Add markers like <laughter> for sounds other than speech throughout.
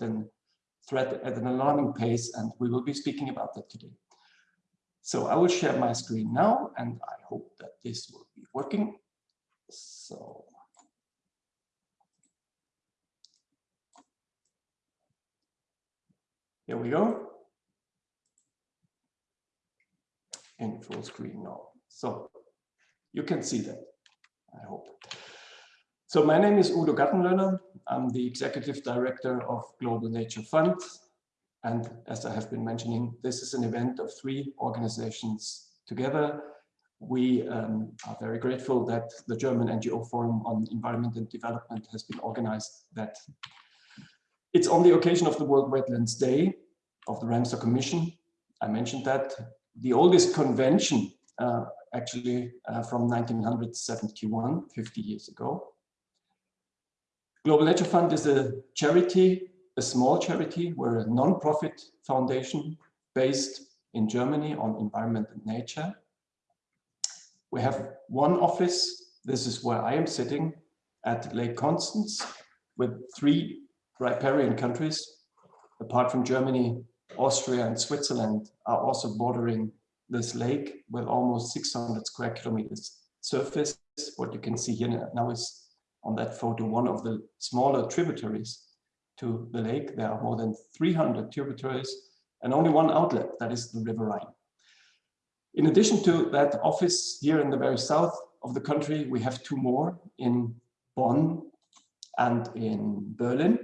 a threat at an alarming pace, and we will be speaking about that today. So I will share my screen now, and I hope that this will be working. So here we go. In full screen now. So you can see that, I hope. So my name is Udo Gattenlöhner. I'm the Executive Director of Global Nature Fund. And as I have been mentioning, this is an event of three organizations together. We um, are very grateful that the German NGO Forum on Environment and Development has been organized that it's on the occasion of the World Wetlands Day of the Ramsar Commission. I mentioned that. The oldest convention, uh, actually uh, from 1971, 50 years ago. Global Nature Fund is a charity, a small charity. We're a non-profit foundation based in Germany on environment and nature. We have one office. This is where I am sitting at Lake Constance with three riparian countries. Apart from Germany, Austria and Switzerland are also bordering this lake with almost 600 square kilometers surface. What you can see here now is on that photo, one of the smaller tributaries to the lake. There are more than 300 tributaries and only one outlet, that is the River Rhine. In addition to that office here in the very south of the country, we have two more in Bonn and in Berlin.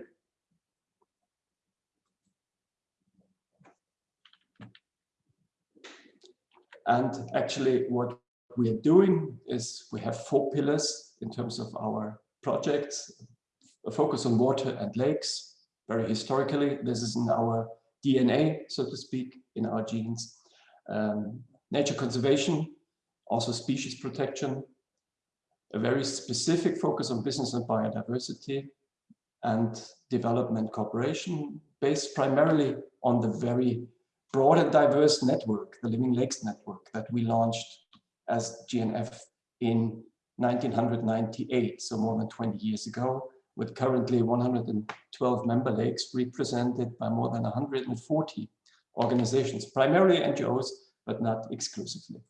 And actually what we are doing is we have four pillars in terms of our projects, a focus on water and lakes, very historically. This is in our DNA, so to speak, in our genes. Um, nature conservation, also species protection, a very specific focus on business and biodiversity, and development cooperation based primarily on the very broad and diverse network, the Living Lakes Network that we launched as GNF in 1998, so more than 20 years ago, with currently 112 member lakes represented by more than 140 organizations, primarily NGOs, but not exclusively.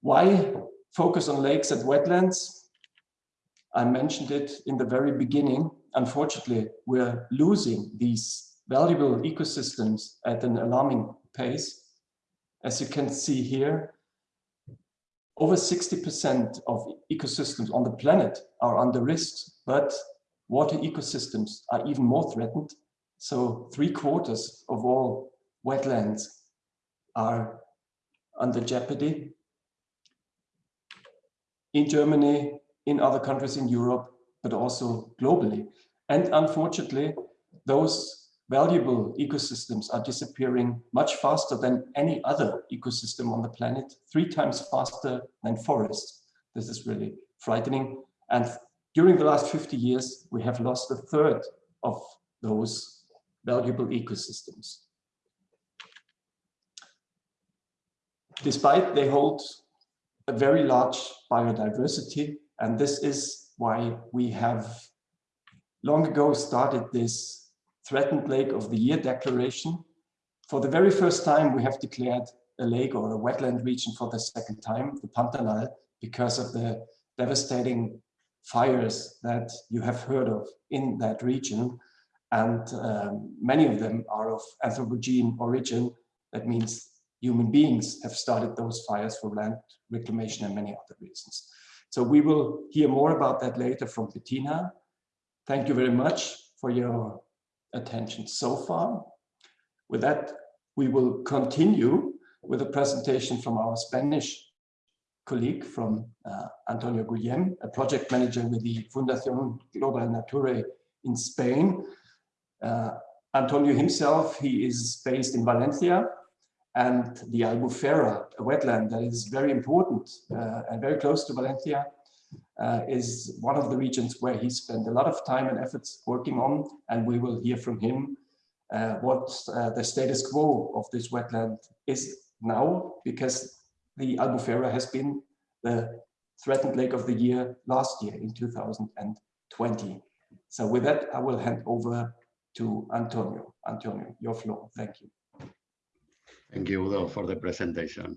Why focus on lakes and wetlands? I mentioned it in the very beginning. Unfortunately, we're losing these valuable ecosystems at an alarming pace. As you can see here, over 60% of ecosystems on the planet are under risk, but water ecosystems are even more threatened. So three quarters of all wetlands are under jeopardy. In Germany, in other countries in Europe, but also globally. And unfortunately, those valuable ecosystems are disappearing much faster than any other ecosystem on the planet, three times faster than forests. This is really frightening. And during the last 50 years, we have lost a third of those valuable ecosystems. Despite they hold a very large biodiversity, and this is why we have long ago started this threatened lake of the year declaration. For the very first time, we have declared a lake or a wetland region for the second time, the Pantanal, because of the devastating fires that you have heard of in that region. And um, many of them are of Anthropogene origin. That means human beings have started those fires for land reclamation and many other reasons. So we will hear more about that later from Bettina. Thank you very much for your attention so far. With that, we will continue with a presentation from our Spanish colleague from uh, Antonio Guillem, a project manager with the Fundación Global Nature in Spain. Uh, Antonio himself, he is based in Valencia and the Albufera, a wetland that is very important uh, and very close to Valencia, uh, is one of the regions where he spent a lot of time and efforts working on, and we will hear from him uh, what uh, the status quo of this wetland is now, because the Albufera has been the threatened lake of the year last year in 2020. So with that, I will hand over to Antonio. Antonio, your floor. Thank you. Thank you, Udo, for the presentation.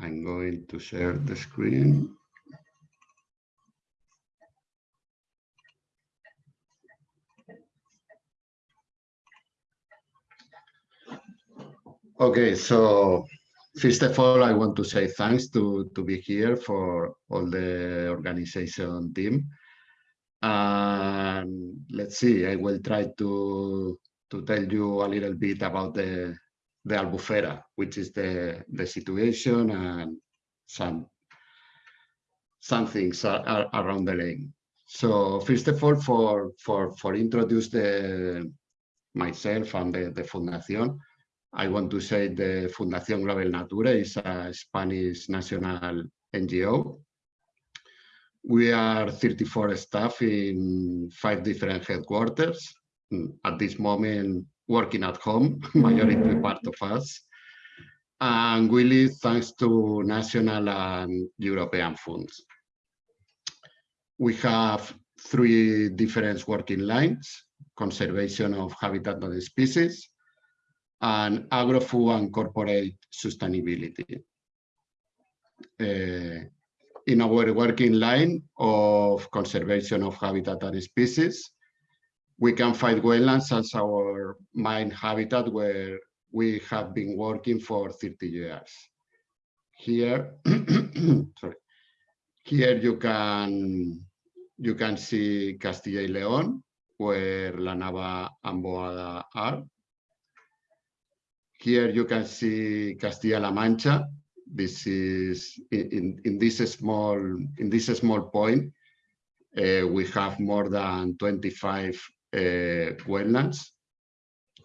I'm going to share the screen. Okay, so first of all, I want to say thanks to, to be here for all the organization team. And let's see, I will try to, to tell you a little bit about the, the Albufera, which is the, the situation and some, some things are, are around the lake. So first of all, for, for, for introduce the, myself and the, the Fundación, I want to say the Fundación Global Natura is a Spanish national NGO. We are 34 staff in five different headquarters. Mm, at this moment, working at home, <laughs> majority part of us. And we live thanks to national and European funds. We have three different working lines, conservation of habitat and species, and agro-food and corporate sustainability. Uh, in our working line of conservation of habitat and species, we can find wetlands as our main habitat where we have been working for 30 years. Here, <clears throat> sorry, here you can you can see Castilla y León, where La Nava and Boada are. Here you can see Castilla-La Mancha. This is in, in this small in this small point. Uh, we have more than 25 uh, wetlands,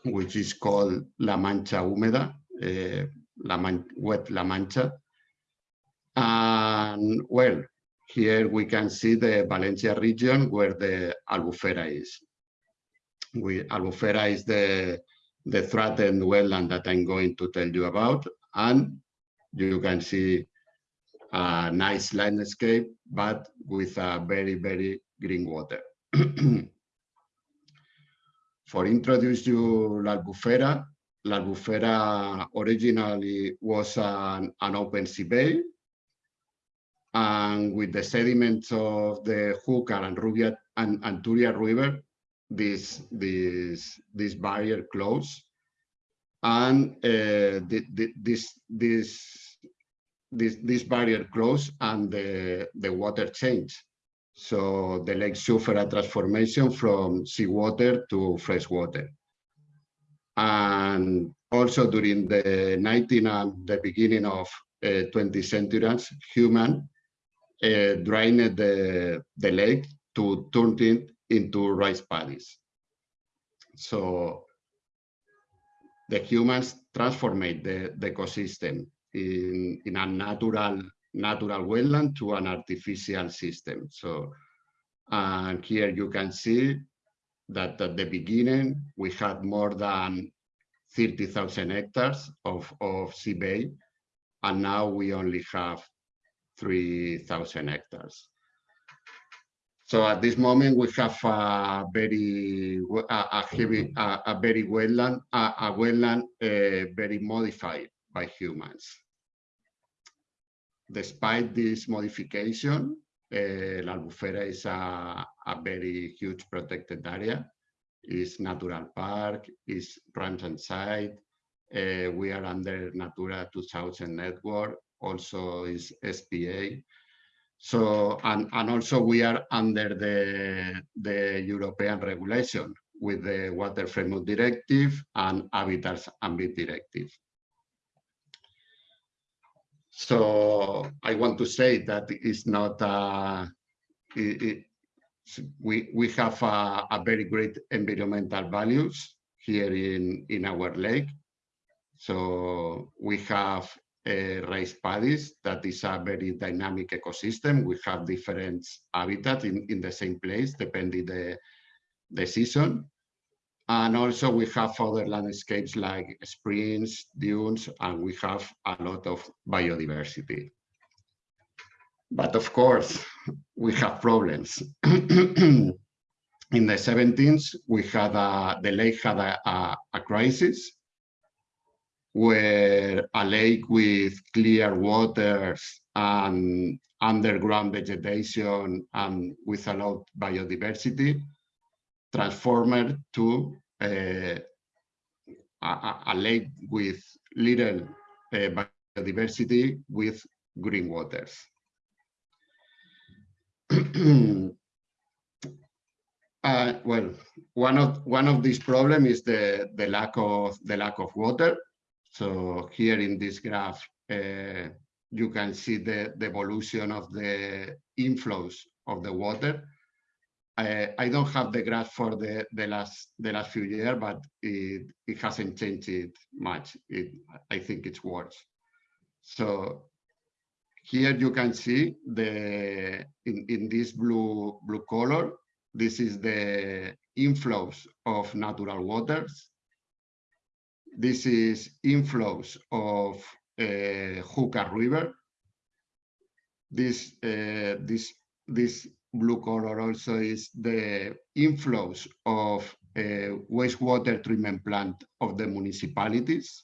which is called La Mancha Húmeda, uh, La Man Wet La Mancha. And well, here we can see the Valencia region where the Albufera is. We, Albufera is the the threatened wetland that I'm going to tell you about. And you can see a nice landscape, but with a very, very green water. <clears throat> For introduce you La Albufera, La Albufera originally was an, an open sea bay. And with the sediments of the Júcar and Rubia and, and Turia River, this this this barrier close and uh, the, the, this this this this barrier close and the the water change. So the lake suffer a transformation from seawater to fresh water. And also during the 19th and the beginning of uh, 20th centuries human uh, drained the the lake to turn it into rice paddies. So the humans transformate the, the ecosystem in, in a natural natural wetland to an artificial system. So and here you can see that at the beginning we had more than 30,000 hectares of, of sea bay, and now we only have 3,000 hectares. So at this moment, we have a very a, heavy, a, a, very wetland, a, a wetland uh, very modified by humans. Despite this modification, uh, La Albufera is a, a very huge protected area. It's natural park, it's Ramsar site. Uh, we are under Natura 2000 network, also is SPA. So, and, and also we are under the, the European regulation with the Water Framework Directive and Habitats Ambit Directive. So I want to say that it's not, uh, it, it, we, we have a, a, very great environmental values here in, in our lake. So we have Eh, rice paddies that is a very dynamic ecosystem. We have different habitats in, in the same place, depending the, the season. And also we have other landscapes like springs, dunes, and we have a lot of biodiversity. But of course, we have problems. <clears throat> in the 17th, we had a, the lake had a, a, a crisis where a lake with clear waters and underground vegetation and with a lot of biodiversity transformed to uh, a, a, lake with little uh, biodiversity with green waters. <clears throat> uh, well, one of one of these problems is the the lack of the lack of water. So here in this graph, uh, you can see the, the evolution of the inflows of the water. I, I don't have the graph for the, the last the last few years, but it, it hasn't changed much. It, I think it's worse. So here you can see the in, in this blue blue color, this is the inflows of natural waters. This is inflows of uh, Júcar River. This uh, this this blue color also is the inflows of uh, wastewater treatment plant of the municipalities.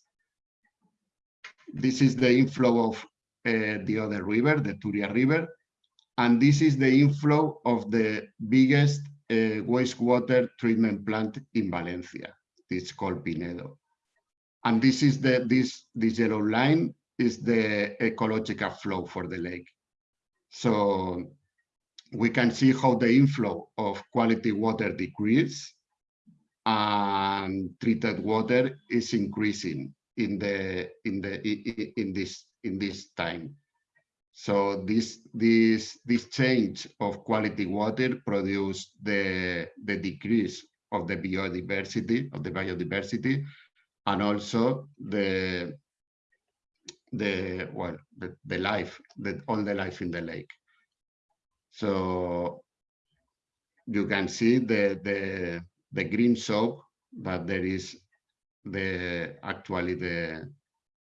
This is the inflow of uh, the other river, the Turia River, and this is the inflow of the biggest uh, wastewater treatment plant in Valencia. It's called Pinedo. And this is the this this yellow line is the ecological flow for the lake. So we can see how the inflow of quality water decrease and treated water is increasing in the in the in this in this time. So this this this change of quality water produced the the decrease of the biodiversity of the biodiversity and also the the well the, the life the all the life in the lake. So you can see the the the green soap that there is the actually the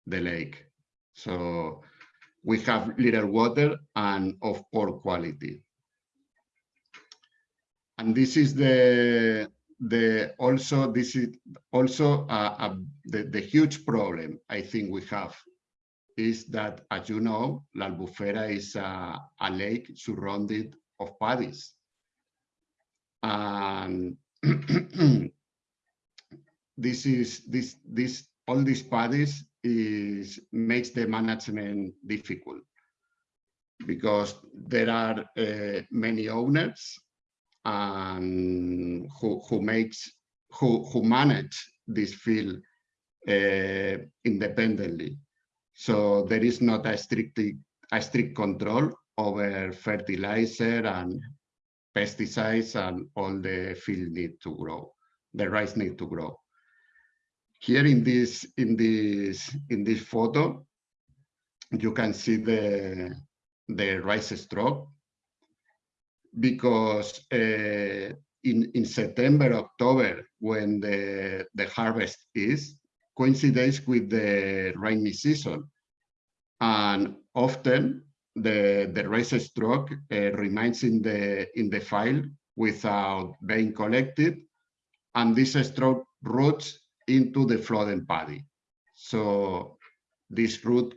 the lake. So we have little water and of poor quality. And this is the the also this is also the, the huge problem I think we have is that, as you know, La Albufera is a, a lake surrounded of paddies. And <clears throat> this is this this all these paddies is makes the management difficult because there are uh, many owners and who who makes who who manage this field uh, independently. So there is not a strict a strict control over fertilizer and pesticides and all the field need to grow. The rice need to grow. Here in this in this in this photo, you can see the the rice stroke because uh, in, in September, October, when the, the harvest is, coincides with the rainy season. And often the, the rice stroke uh, remains in the, in the file without being collected. And this stroke roots into the flooding paddy. So this root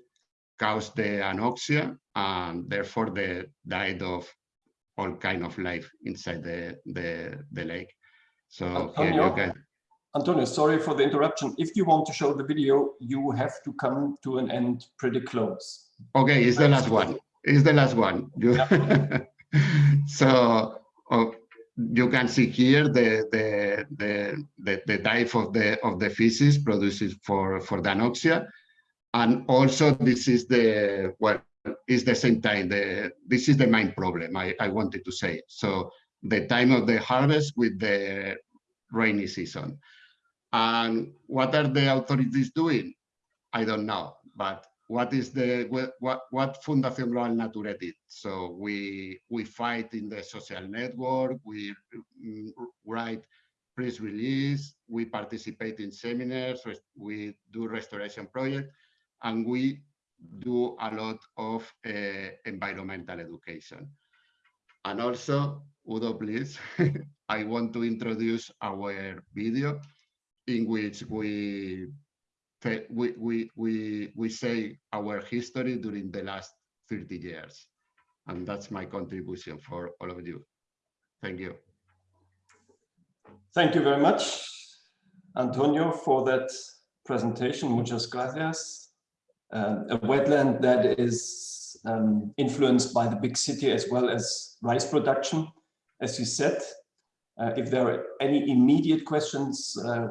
caused the anoxia and therefore the diet of all kind of life inside the the, the lake. So Antonio, can... Antonio, sorry for the interruption. If you want to show the video, you have to come to an end pretty close. Okay, it's the last one. It's the last one. You... Yeah. <laughs> so oh, you can see here the the the the, the type of the of the feces produces for for the anoxia, and also this is the well is the same time. The, this is the main problem I, I wanted to say. So the time of the harvest with the rainy season. And what are the authorities doing? I don't know, but what is the what what Fundación Global Nature did? So we we fight in the social network, we mm, write press release, we participate in seminars, we do restoration project, and we do a lot of uh, environmental education. And also Udo, please. <laughs> I want to introduce our video in which we we we we we say our history during the last 30 years. And that's my contribution for all of you. Thank you. Thank you very much, Antonio, for that presentation. Muchas gracias. Um, a wetland that is um, influenced by the big city as well as rice production, as you said. Uh, if there are any immediate questions, uh,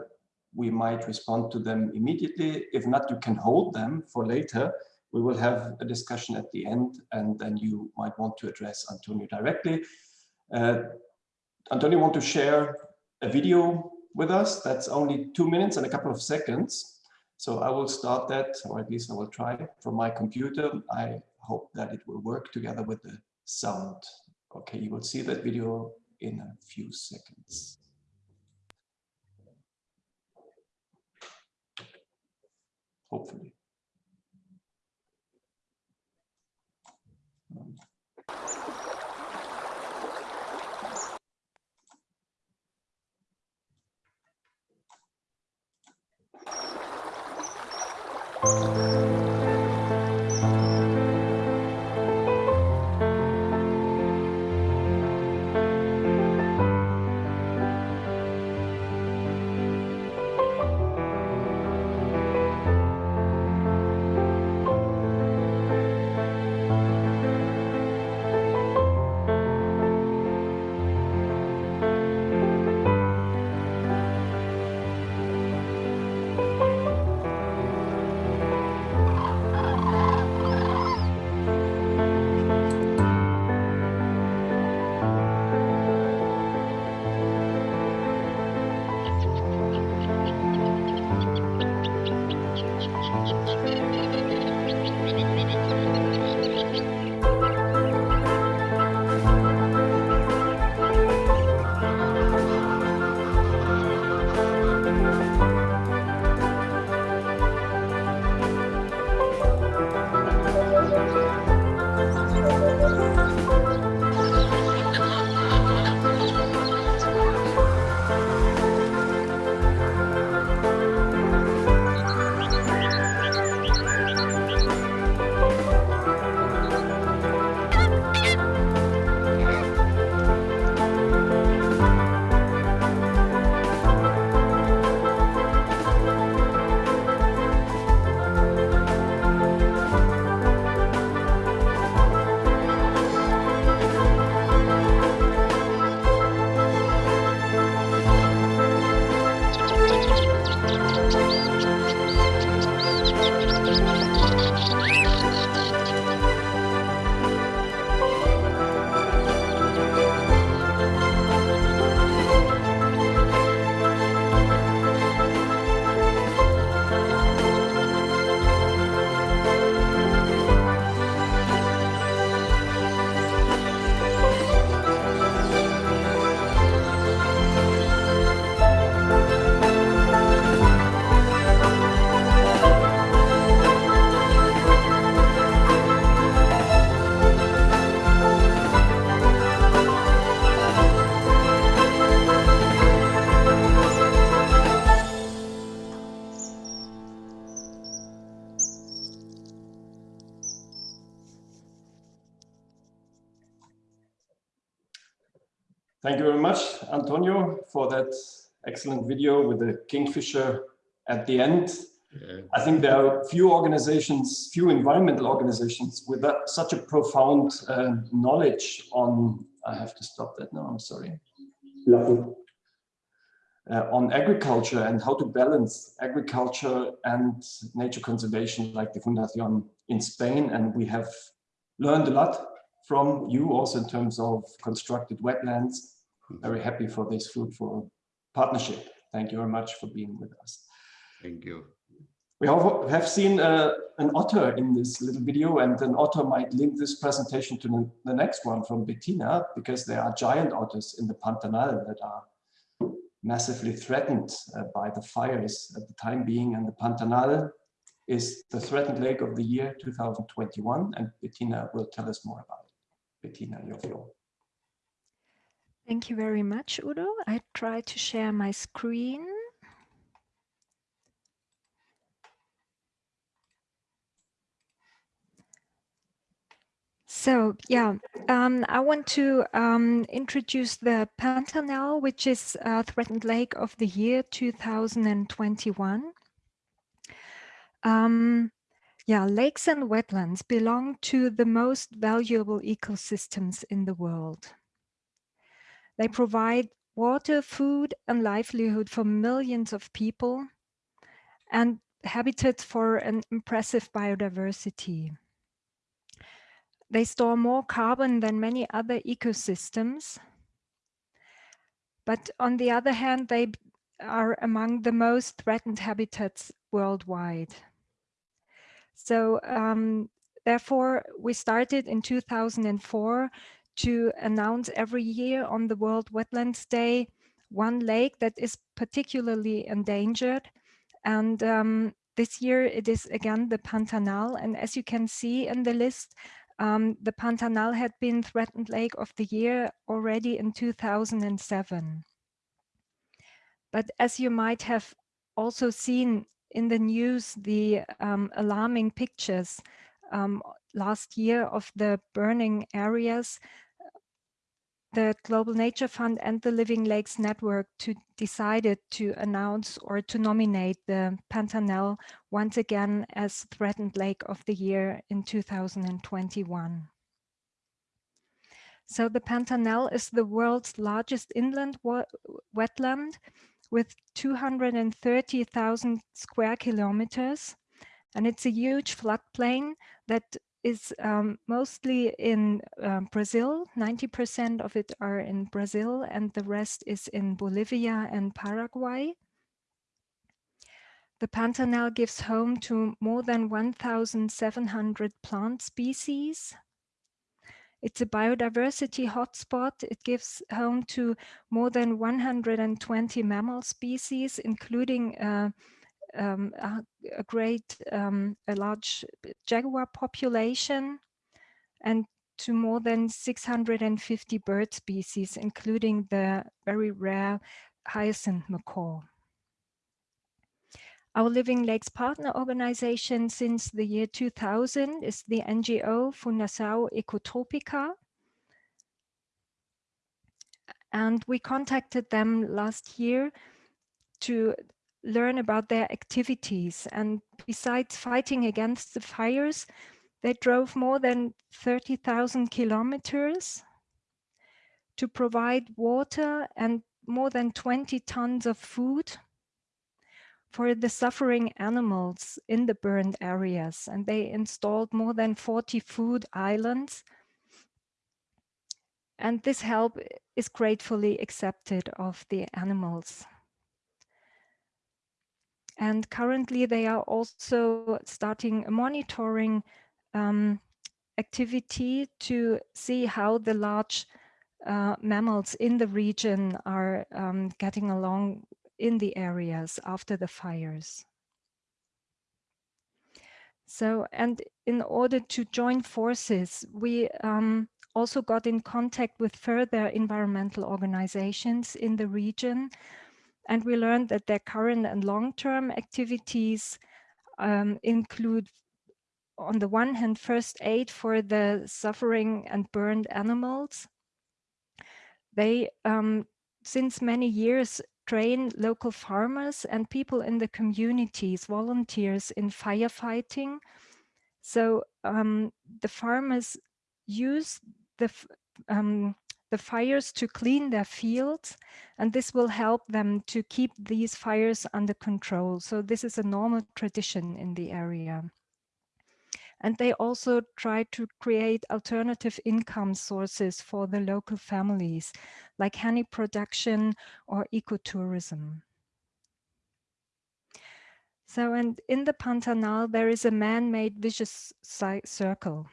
we might respond to them immediately. If not, you can hold them for later. We will have a discussion at the end, and then you might want to address Antonio directly. Uh, Antonio, want to share a video with us that's only two minutes and a couple of seconds. So I will start that, or at least I will try from my computer. I hope that it will work together with the sound. Okay, you will see that video in a few seconds. Hopefully. Um, for that excellent video with the kingfisher at the end. Yeah. I think there are few organizations, few environmental organizations with that, such a profound uh, knowledge on, I have to stop that now, I'm sorry. Uh, on agriculture and how to balance agriculture and nature conservation like the Fundación in Spain. And we have learned a lot from you also in terms of constructed wetlands. Very happy for this fruitful partnership. Thank you very much for being with us. Thank you. We have, have seen uh, an otter in this little video and an otter might link this presentation to the, the next one from Bettina because there are giant otters in the Pantanal that are massively threatened uh, by the fires at the time being and the Pantanal is the threatened lake of the year 2021 and Bettina will tell us more about it. Bettina, your floor. Thank you very much, Udo. I try to share my screen. So yeah, um, I want to um, introduce the Pantanal, which is a threatened lake of the year 2021. Um, yeah, lakes and wetlands belong to the most valuable ecosystems in the world. They provide water, food and livelihood for millions of people and habitats for an impressive biodiversity. They store more carbon than many other ecosystems. But on the other hand, they are among the most threatened habitats worldwide. So um, therefore, we started in 2004 to announce every year on the World Wetlands Day one lake that is particularly endangered. And um, this year it is again the Pantanal. And as you can see in the list, um, the Pantanal had been threatened lake of the year already in 2007. But as you might have also seen in the news, the um, alarming pictures um, last year of the burning areas, the Global Nature Fund and the Living Lakes Network to decided to announce or to nominate the Pantanal once again as Threatened Lake of the Year in 2021. So the Pantanal is the world's largest inland wetland with 230,000 square kilometers. And it's a huge floodplain that is um, mostly in uh, Brazil. 90% of it are in Brazil and the rest is in Bolivia and Paraguay. The Pantanal gives home to more than 1,700 plant species. It's a biodiversity hotspot. It gives home to more than 120 mammal species, including uh, um, a, great, um, a large jaguar population and to more than 650 bird species, including the very rare hyacinth macaw. Our Living Lakes partner organization since the year 2000 is the NGO Fundação Ecotropica. And we contacted them last year to learn about their activities. And besides fighting against the fires, they drove more than 30,000 kilometers to provide water and more than 20 tons of food for the suffering animals in the burned areas. And they installed more than 40 food islands. And this help is gratefully accepted of the animals. And currently they are also starting a monitoring um, activity to see how the large uh, mammals in the region are um, getting along in the areas after the fires. So, and in order to join forces, we um, also got in contact with further environmental organizations in the region and we learned that their current and long-term activities um, include, on the one hand, first aid for the suffering and burned animals. They, um, since many years, train local farmers and people in the communities, volunteers in firefighting. So um, the farmers use the um, the fires to clean their fields and this will help them to keep these fires under control. So this is a normal tradition in the area. And they also try to create alternative income sources for the local families, like honey production or ecotourism. So, and in the Pantanal, there is a man-made vicious circle.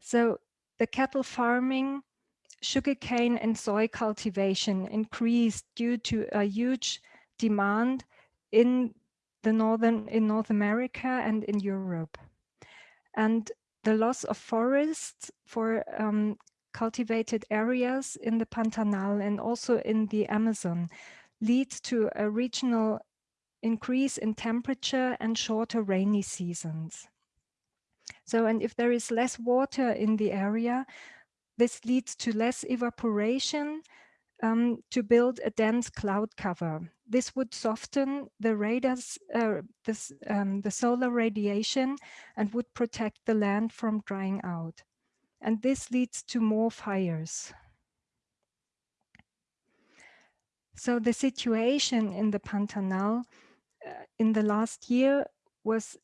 So the cattle farming sugarcane and soy cultivation increased due to a huge demand in the northern in North America and in Europe. And the loss of forests for um, cultivated areas in the Pantanal and also in the Amazon leads to a regional increase in temperature and shorter rainy seasons. So, and if there is less water in the area, this leads to less evaporation um, to build a dense cloud cover. This would soften the radars, uh, this, um, the solar radiation and would protect the land from drying out. And this leads to more fires. So the situation in the Pantanal uh, in the last year was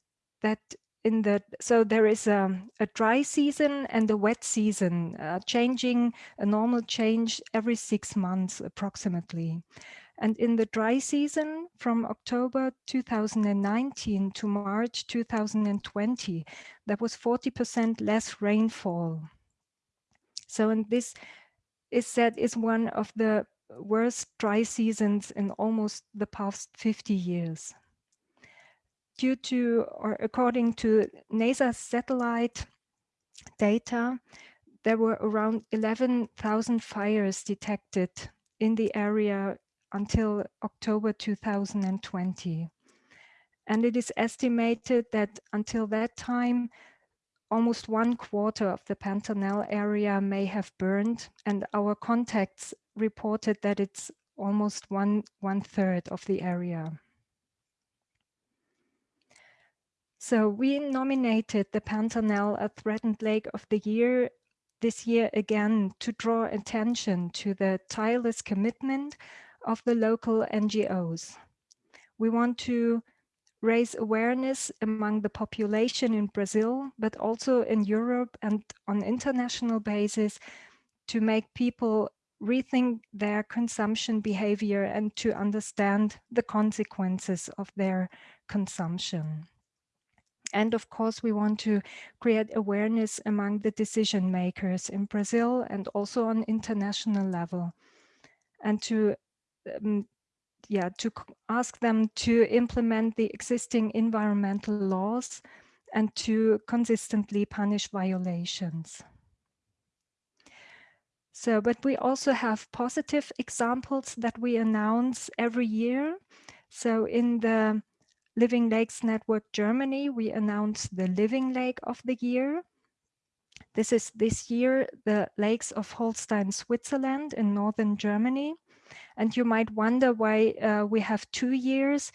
that in the so there is a, a dry season and a wet season uh, changing a normal change every six months approximately. And in the dry season from October 2019 to March 2020 there was 40% less rainfall. So and this is said is one of the worst dry seasons in almost the past 50 years due to, or according to NASA satellite data, there were around 11,000 fires detected in the area until October 2020. And it is estimated that until that time, almost one quarter of the Pantanal area may have burned and our contacts reported that it's almost one, one third of the area. So we nominated the Pantanal a threatened lake of the year this year again to draw attention to the tireless commitment of the local NGOs. We want to raise awareness among the population in Brazil, but also in Europe and on international basis to make people rethink their consumption behavior and to understand the consequences of their consumption. And of course, we want to create awareness among the decision makers in Brazil and also on international level. And to um, yeah, to ask them to implement the existing environmental laws and to consistently punish violations. So, but we also have positive examples that we announce every year. So in the Living Lakes Network Germany, we announced the Living Lake of the Year. This is this year the lakes of Holstein, Switzerland in northern Germany. And you might wonder why uh, we have two years.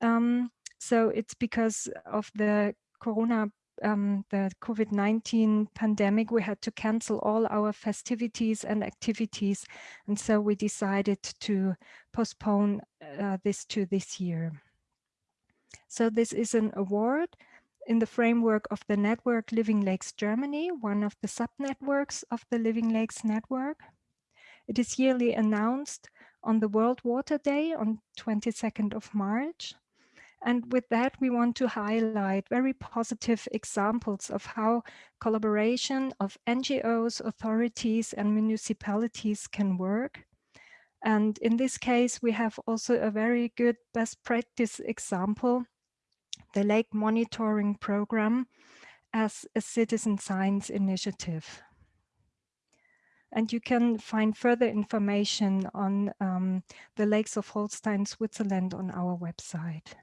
Um, so it's because of the Corona, um, the COVID-19 pandemic, we had to cancel all our festivities and activities. And so we decided to postpone uh, this to this year. So this is an award in the framework of the network Living Lakes Germany, one of the sub-networks of the Living Lakes network. It is yearly announced on the World Water Day on 22nd of March. And with that, we want to highlight very positive examples of how collaboration of NGOs, authorities and municipalities can work and in this case, we have also a very good best practice example the lake monitoring program as a citizen science initiative. And you can find further information on um, the lakes of Holstein, Switzerland on our website.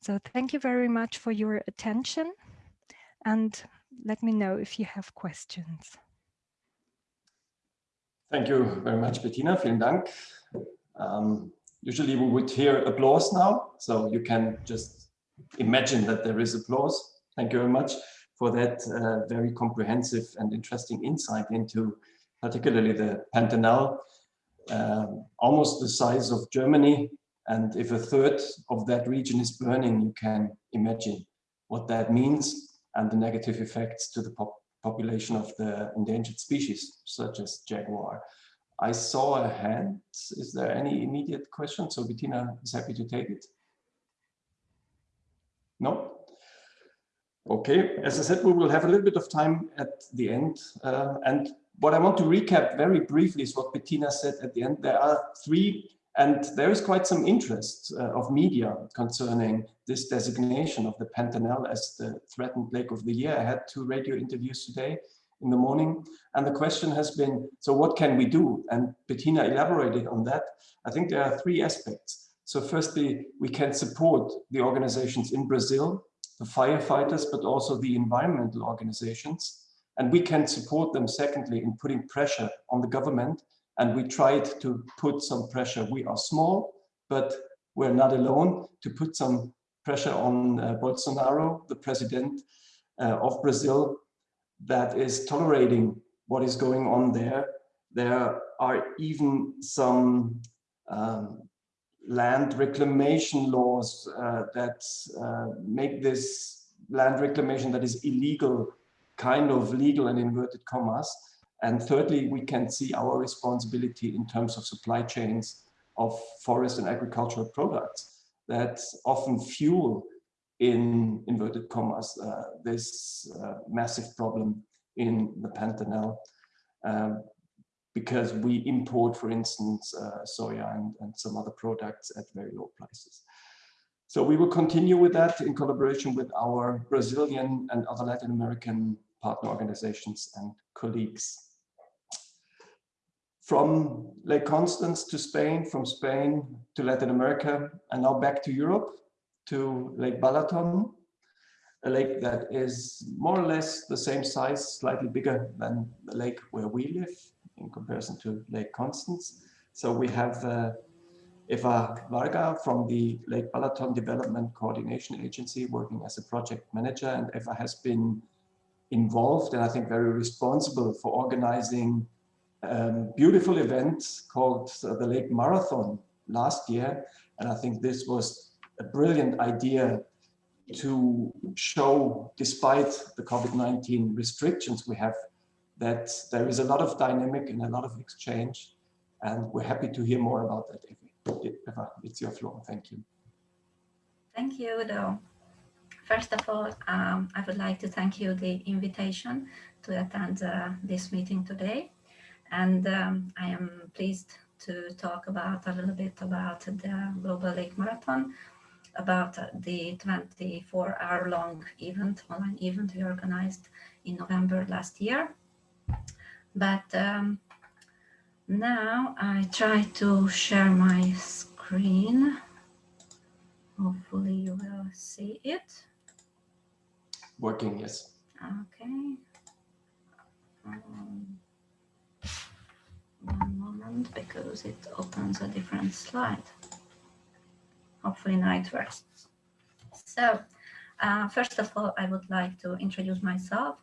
So thank you very much for your attention and let me know if you have questions. Thank you very much, Bettina. Vielen Dank. Um, usually we would hear applause now, so you can just imagine that there is applause. Thank you very much for that uh, very comprehensive and interesting insight into particularly the Pantanal, um, almost the size of Germany. And if a third of that region is burning, you can imagine what that means and the negative effects to the pop population of the endangered species, such as jaguar. I saw a hand. Is there any immediate question? So Bettina is happy to take it. No? Okay, as I said, we will have a little bit of time at the end. Uh, and what I want to recap very briefly is what Bettina said at the end. There are three, and there is quite some interest uh, of media concerning this designation of the Pantanal as the threatened lake of the year. I had two radio interviews today in the morning. And the question has been, so what can we do? And Bettina elaborated on that. I think there are three aspects. So firstly, we can support the organizations in Brazil, the firefighters, but also the environmental organizations. And we can support them, secondly, in putting pressure on the government. And we tried to put some pressure. We are small, but we're not alone to put some pressure on uh, Bolsonaro, the president uh, of Brazil, that is tolerating what is going on there. There are even some um, land reclamation laws uh, that uh, make this land reclamation that is illegal kind of legal and inverted commas. And thirdly, we can see our responsibility in terms of supply chains of forest and agricultural products that often fuel in inverted commas, uh, this uh, massive problem in the Pantanal um, because we import, for instance, uh, soya and, and some other products at very low prices. So we will continue with that in collaboration with our Brazilian and other Latin American partner organizations and colleagues. From Lake Constance to Spain, from Spain to Latin America, and now back to Europe to Lake Balaton, a lake that is more or less the same size, slightly bigger than the lake where we live in comparison to Lake Constance. So we have uh, Eva Varga from the Lake Balaton Development Coordination Agency working as a project manager and Eva has been involved and I think very responsible for organizing um, beautiful event called uh, the Lake Marathon last year. And I think this was a brilliant idea to show, despite the COVID-19 restrictions we have, that there is a lot of dynamic and a lot of exchange. And we're happy to hear more about that. Eva, it's your floor. Thank you. Thank you, Udo. First of all, um, I would like to thank you the invitation to attend uh, this meeting today. And um, I am pleased to talk about a little bit about the Global Lake Marathon, about the 24 hour long event, online event we organized in November last year. But um, now I try to share my screen. Hopefully you will see it. Working, yes. Okay. Um, one moment because it opens a different slide. Hopefully now it works. So uh, first of all, I would like to introduce myself.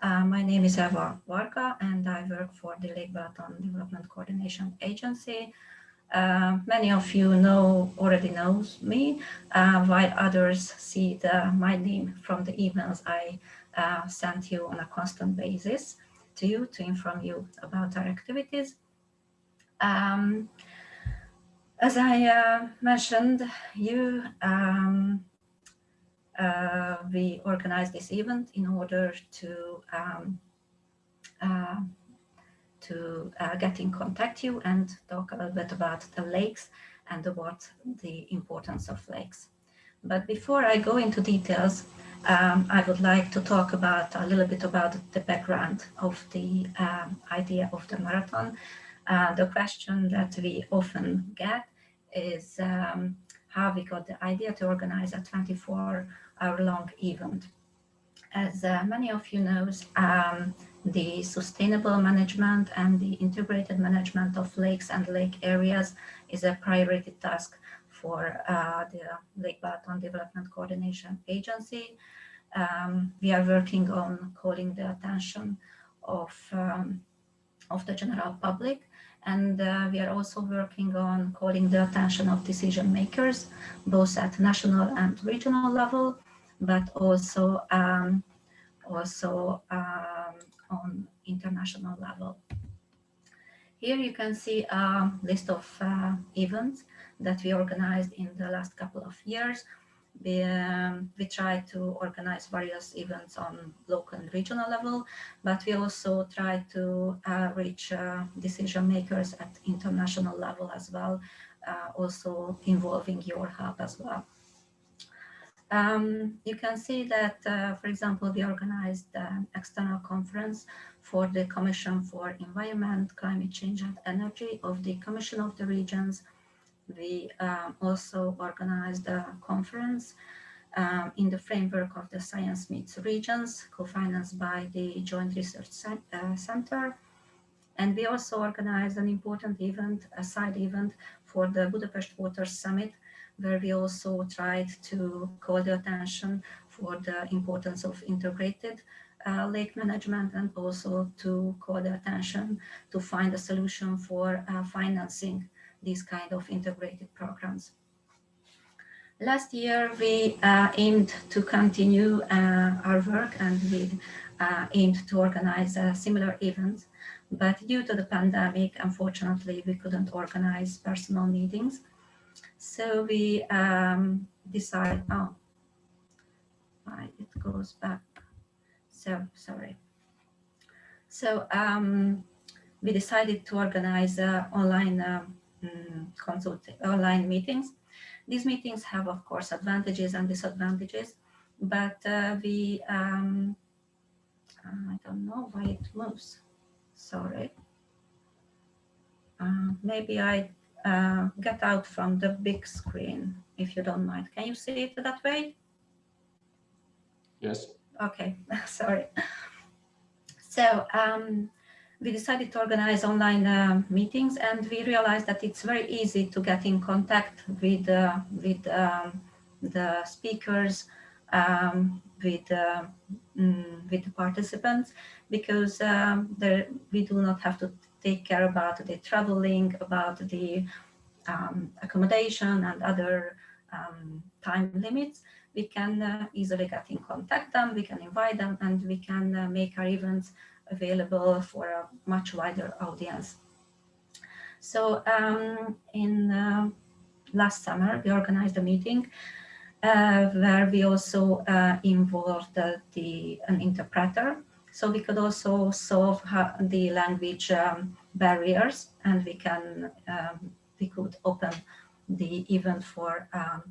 Uh, my name is Eva Varga and I work for the Lake Balaton Development Coordination Agency. Uh, many of you know already knows me, uh, while others see the, my name from the emails I uh, sent you on a constant basis to you to inform you about our activities. Um, as I uh, mentioned, you um, uh, we organized this event in order to um, uh, to uh, get in contact you and talk a little bit about the lakes and what the importance of lakes. But before I go into details, um, I would like to talk about a little bit about the background of the um, idea of the marathon. Uh, the question that we often get is um, how we got the idea to organize a 24 hour long event. As uh, many of you know, um, the sustainable management and the integrated management of lakes and lake areas is a priority task for uh, the Lake Balaton Development Coordination Agency. Um, we are working on calling the attention of, um, of the general public and uh, we are also working on calling the attention of decision makers, both at national and regional level, but also um, also um, on international level. Here you can see a list of uh, events that we organized in the last couple of years. We, um, we try to organize various events on local and regional level, but we also try to uh, reach uh, decision makers at international level as well, uh, also involving your help as well. Um, you can see that, uh, for example, we organized an external conference for the Commission for Environment, Climate Change and Energy of the Commission of the Regions. We um, also organized a conference um, in the framework of the Science Meets Regions, co-financed by the Joint Research uh, Center. And we also organized an important event, a side event for the Budapest Water Summit, where we also tried to call the attention for the importance of integrated uh, lake management and also to call the attention to find a solution for uh, financing these kind of integrated programs. Last year, we uh, aimed to continue uh, our work and we uh, aimed to organize similar events. but due to the pandemic, unfortunately, we couldn't organize personal meetings. So we um, decide, oh, it goes back. So, sorry. So um, we decided to organize uh, online um, consult online meetings. These meetings have, of course, advantages and disadvantages, but uh, we, um, I don't know why it moves. Sorry. Uh, maybe I uh, get out from the big screen, if you don't mind. Can you see it that way? Yes. Okay, <laughs> sorry. So um, we decided to organize online uh, meetings and we realized that it's very easy to get in contact with, uh, with um, the speakers, um, with, uh, mm, with the participants, because um, there, we do not have to take care about the traveling, about the um, accommodation and other um, time limits. We can uh, easily get in contact them, we can invite them, and we can uh, make our events available for a much wider audience. So um, in uh, last summer, we organized a meeting uh, where we also uh, involved the an interpreter so we could also solve the language um, barriers and we can um, we could open the event for um,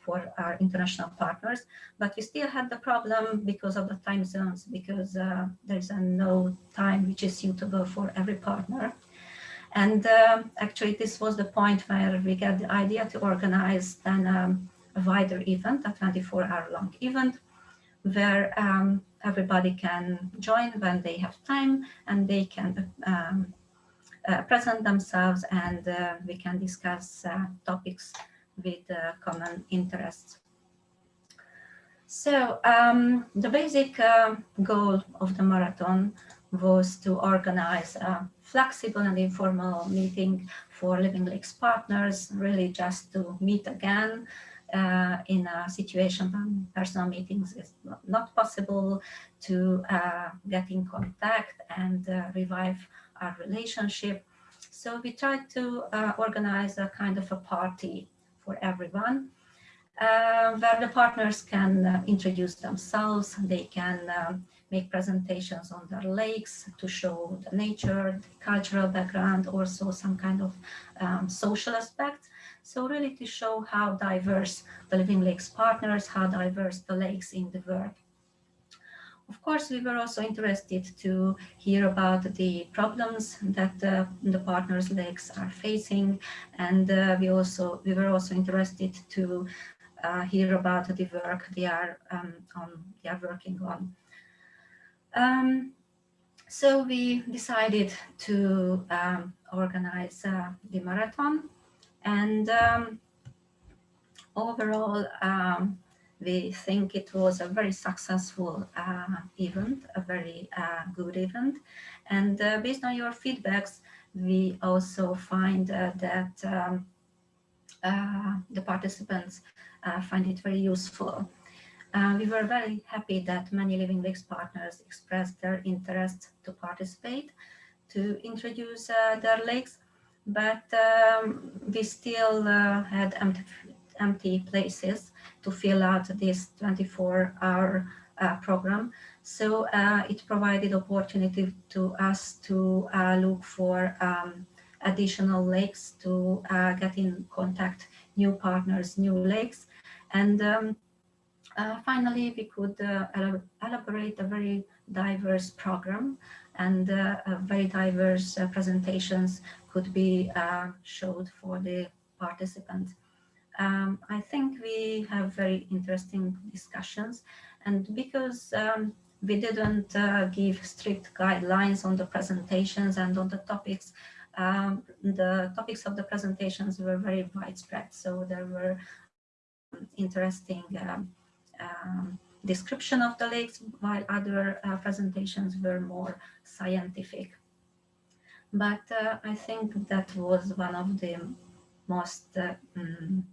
for our international partners, but we still had the problem because of the time zones, because uh, there's a no time which is suitable for every partner. And uh, actually, this was the point where we got the idea to organize then um, a wider event, a 24-hour long event, where um, everybody can join when they have time and they can um, uh, present themselves and uh, we can discuss uh, topics with uh, common interests. So um, the basic uh, goal of the marathon was to organize a flexible and informal meeting for Living Lakes partners, really just to meet again uh, in a situation when personal meetings is not possible to uh, get in contact and uh, revive our relationship. So we tried to uh, organize a kind of a party for everyone uh, where the partners can uh, introduce themselves, they can um, make presentations on their lakes to show the nature, the cultural background, also some kind of um, social aspects. So really to show how diverse the Living Lakes partners, how diverse the lakes in the world. Of course, we were also interested to hear about the problems that uh, the partners lakes are facing. And uh, we also we were also interested to uh, hear about the work they are um, on they are working on. Um, so we decided to um, organize uh, the marathon and um, overall, um, we think it was a very successful uh, event, a very uh, good event. And uh, based on your feedbacks, we also find uh, that um, uh, the participants uh, find it very useful. we were very happy that many Living Lakes partners expressed their interest to participate, to introduce their lakes but um, we still had empty, empty places to fill out this 24-hour uh, program. So uh, it provided opportunity to us to uh, look for um, additional lakes to uh, get in contact new partners, new lakes. And um, uh, finally, we could uh, elaborate a very diverse program and very diverse presentations could be showed for the participants. Um, I think we have very interesting discussions and because um, we didn't uh, give strict guidelines on the presentations and on the topics, um, the topics of the presentations were very widespread. So there were interesting um, um, description of the lakes, while other uh, presentations were more scientific. But uh, I think that was one of the most uh, um,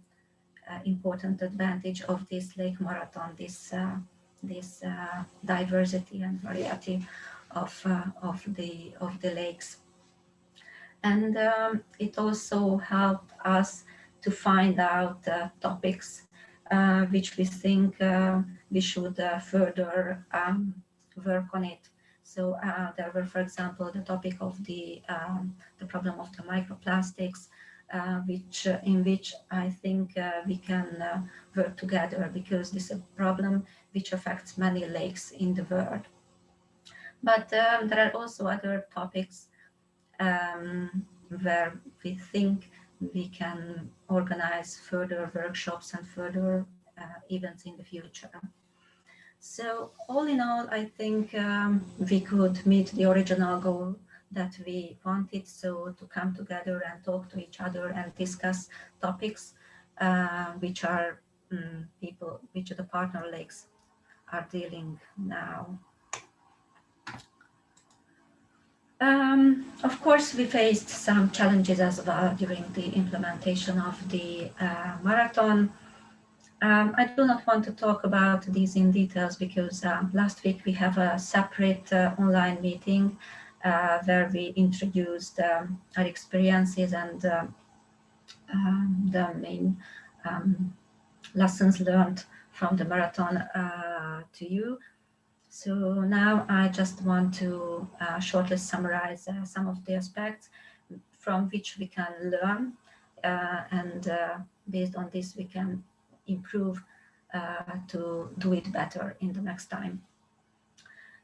important advantage of this lake marathon, this this uh, diversity and variety of uh, of the of the lakes and um, it also helped us to find out uh, topics uh, which we think uh, we should uh, further um, work on it. So uh, there were, for example, the topic of the um, the problem of the microplastics, uh, which in which I think we can work together because this is a problem which affects many lakes in the world. But um, there are also other topics um, where we think we can organize further workshops and further uh, events in the future. So all in all, I think um, we could meet the original goal that we wanted, so to come together and talk to each other and discuss topics uh, which are um, people, which the partner lakes are dealing now. Um, of course, we faced some challenges as well during the implementation of the uh, marathon. Um, I do not want to talk about these in details because um, last week we have a separate uh, online meeting uh, where we introduced um, our experiences and uh, um, the main um, lessons learned from the marathon uh, to you. So now I just want to uh, shortly summarize uh, some of the aspects from which we can learn uh, and based on this we can improve to do it better in the next time.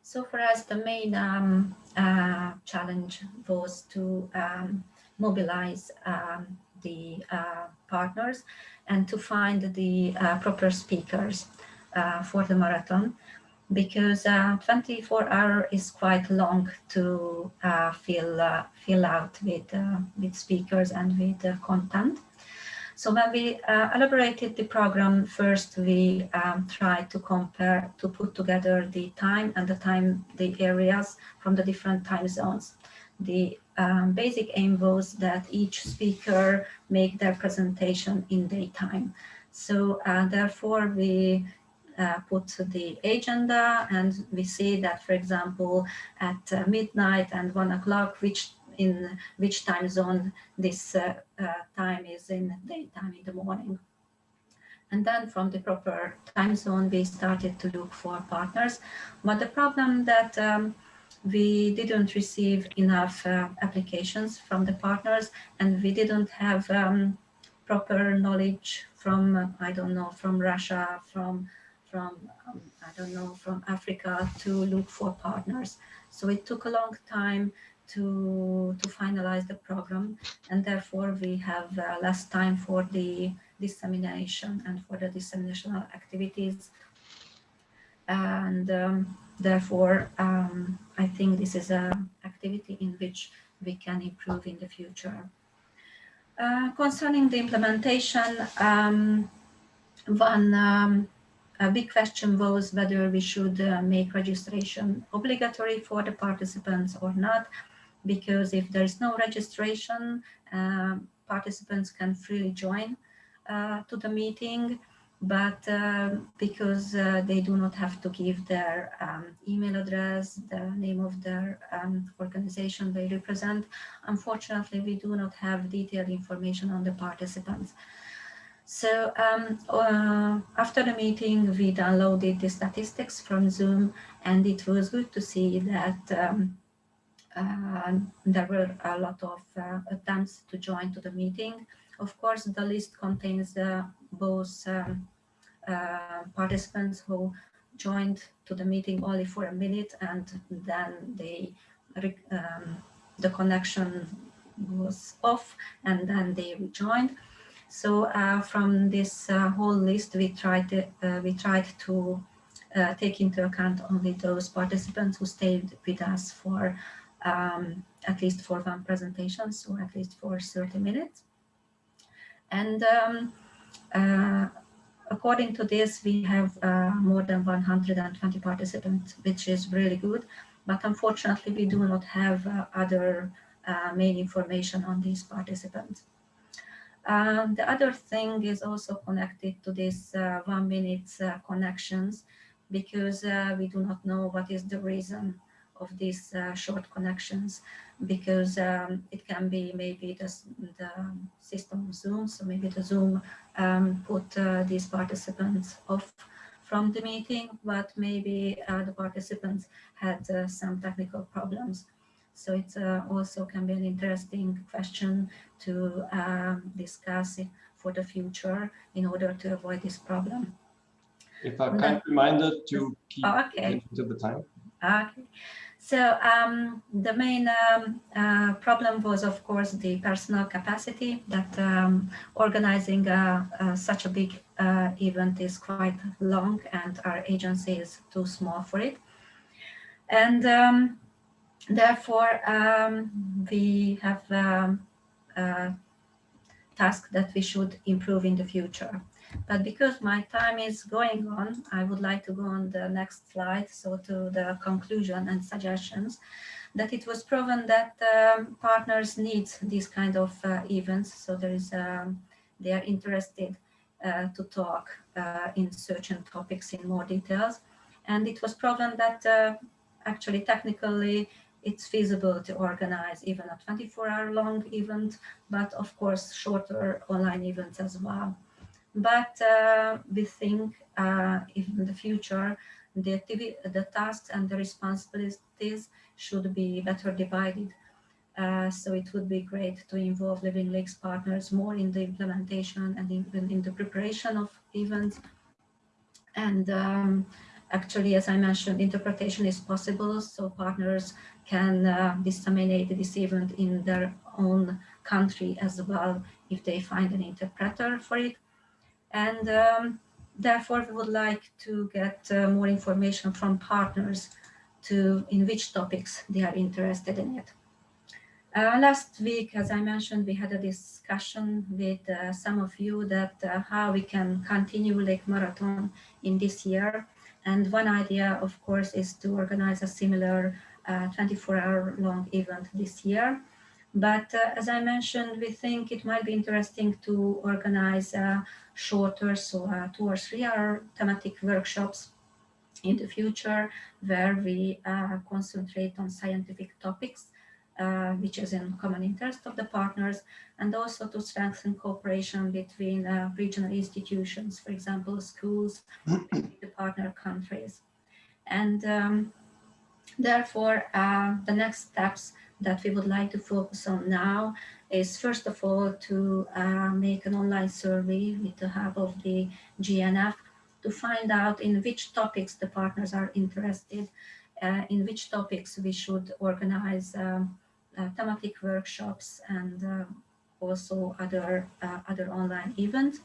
So for us the main um, uh, challenge was to um, mobilize um, the partners and to find the proper speakers for the marathon because uh, 24 hour is quite long to uh, fill uh, fill out with uh, with speakers and with content. So when we uh, elaborated the program, first we um, tried to compare, to put together the time and the time, the areas from the different time zones. The um, basic aim was that each speaker make their presentation in daytime. So uh, therefore we uh, put the agenda and we see that, for example, at uh, midnight and one o'clock, which in which time zone this uh, time is in daytime in the morning. And then from the proper time zone, we started to look for partners. But the problem that um, we didn't receive enough uh, applications from the partners and we didn't have um, proper knowledge from, I don't know, from Russia, from from, um, I don't know, from Africa to look for partners. So it took a long time to, to finalize the program and therefore we have uh, less time for the dissemination and for the dissemination activities. And um, therefore, um, I think this is an activity in which we can improve in the future. Uh, concerning the implementation, um, one um, a big question was whether we should uh, make registration obligatory for the participants or not, because if there is no registration, uh, participants can freely join uh, to the meeting, but uh, because uh, they do not have to give their um, email address, the name of their um, organization they represent, unfortunately, we do not have detailed information on the participants. So um, uh, after the meeting, we downloaded the statistics from Zoom, and it was good to see that um, there were a lot of uh, attempts to join to the meeting. Of course, the list contains uh, both um, uh, participants who joined to the meeting only for a minute and then they um, the connection was off and then they rejoined. So uh, from this uh, whole list, we tried to, uh, we tried to take into account only those participants who stayed with us for um, at least for one presentation, so at least for 30 minutes. And um, uh, according to this, we have uh, more than 120 participants, which is really good. But unfortunately, we do not have uh, other uh, main information on these participants. Um, the other thing is also connected to this uh, one minute uh, connections because we do not know what is the reason of these uh, short connections because um, it can be maybe the, the system of Zoom, so maybe the Zoom um, put uh, these participants off from the meeting, but maybe uh, the participants had uh, some technical problems. So it uh, also can be an interesting question to um, discuss for the future in order to avoid this problem. If I kind reminder to keep Oh, okay. to the time. Okay. So um, the main um, uh, problem was, of course, the personal capacity that um, organizing uh, uh, such a big uh, event is quite long and our agency is too small for it. And um, therefore, um, we have um, a task that we should improve in the future. But because my time is going on, I would like to go on the next slide, so to the conclusion and suggestions, that it was proven that um, partners need these kind of uh, events. So there is, um, they are interested uh, to talk uh, in certain topics in more details. And it was proven that uh, actually technically it's feasible to organize even a 24 hour long event, but of course shorter online events as well. But uh, we think uh, in the future, the, activity, the tasks and the responsibilities should be better divided. Uh, so it would be great to involve Living Lakes partners more in the implementation and even in the preparation of events. And um, actually, as I mentioned, interpretation is possible, so partners can uh, disseminate this event in their own country as well if they find an interpreter for it. And um, therefore, we would like to get uh, more information from partners to in which topics they are interested in it. Uh, last week, as I mentioned, we had a discussion with uh, some of you that uh, how we can continue Lake Marathon in this year. And one idea, of course, is to organize a similar 24-hour uh, long event this year. But uh, as I mentioned, we think it might be interesting to organize shorter, so uh, two or three hour thematic workshops in the future where we uh, concentrate on scientific topics, uh, which is in common interest of the partners, and also to strengthen cooperation between uh, regional institutions, for example, schools, <clears throat> the partner countries. And um, therefore, the next steps that we would like to focus on now is first of all to uh, make an online survey with the help of the GNF to find out in which topics the partners are interested, uh, in which topics we should organize um, uh, thematic workshops and uh, also other, uh, other online events.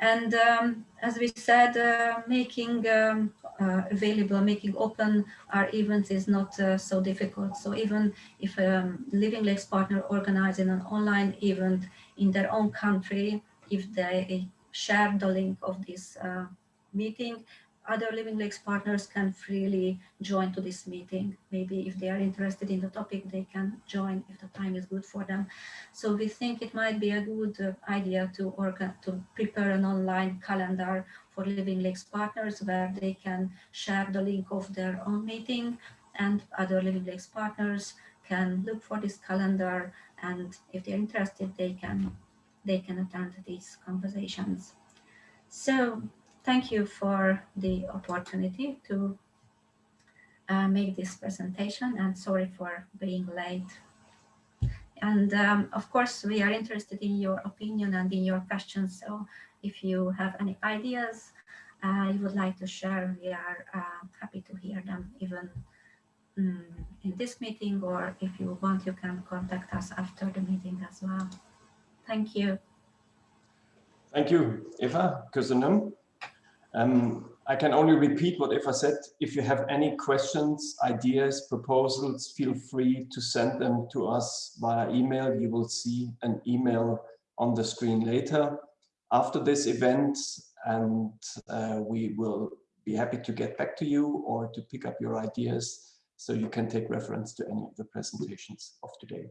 And um, as we said, uh, making um, uh, available, making open our events is not uh, so difficult. So even if um, Living Lakes partner organizing an online event in their own country, if they share the link of this uh, meeting, other Living Lakes partners can freely join to this meeting. Maybe if they are interested in the topic, they can join if the time is good for them. So we think it might be a good uh, idea to, organ to prepare an online calendar for Living Lakes partners where they can share the link of their own meeting and other Living Lakes partners can look for this calendar and if they're interested, they can, they can attend these conversations. So thank you for the opportunity to uh, make this presentation and sorry for being late. And um, of course, we are interested in your opinion and in your questions. So if you have any ideas uh, you would like to share, we are uh, happy to hear them even um, in this meeting, or if you want, you can contact us after the meeting as well. Thank you. Thank you, Eva. Köszönöm. Um, I can only repeat what Eva said. If you have any questions, ideas, proposals, feel free to send them to us via email. You will see an email on the screen later after this event and uh, we will be happy to get back to you or to pick up your ideas so you can take reference to any of the presentations of today.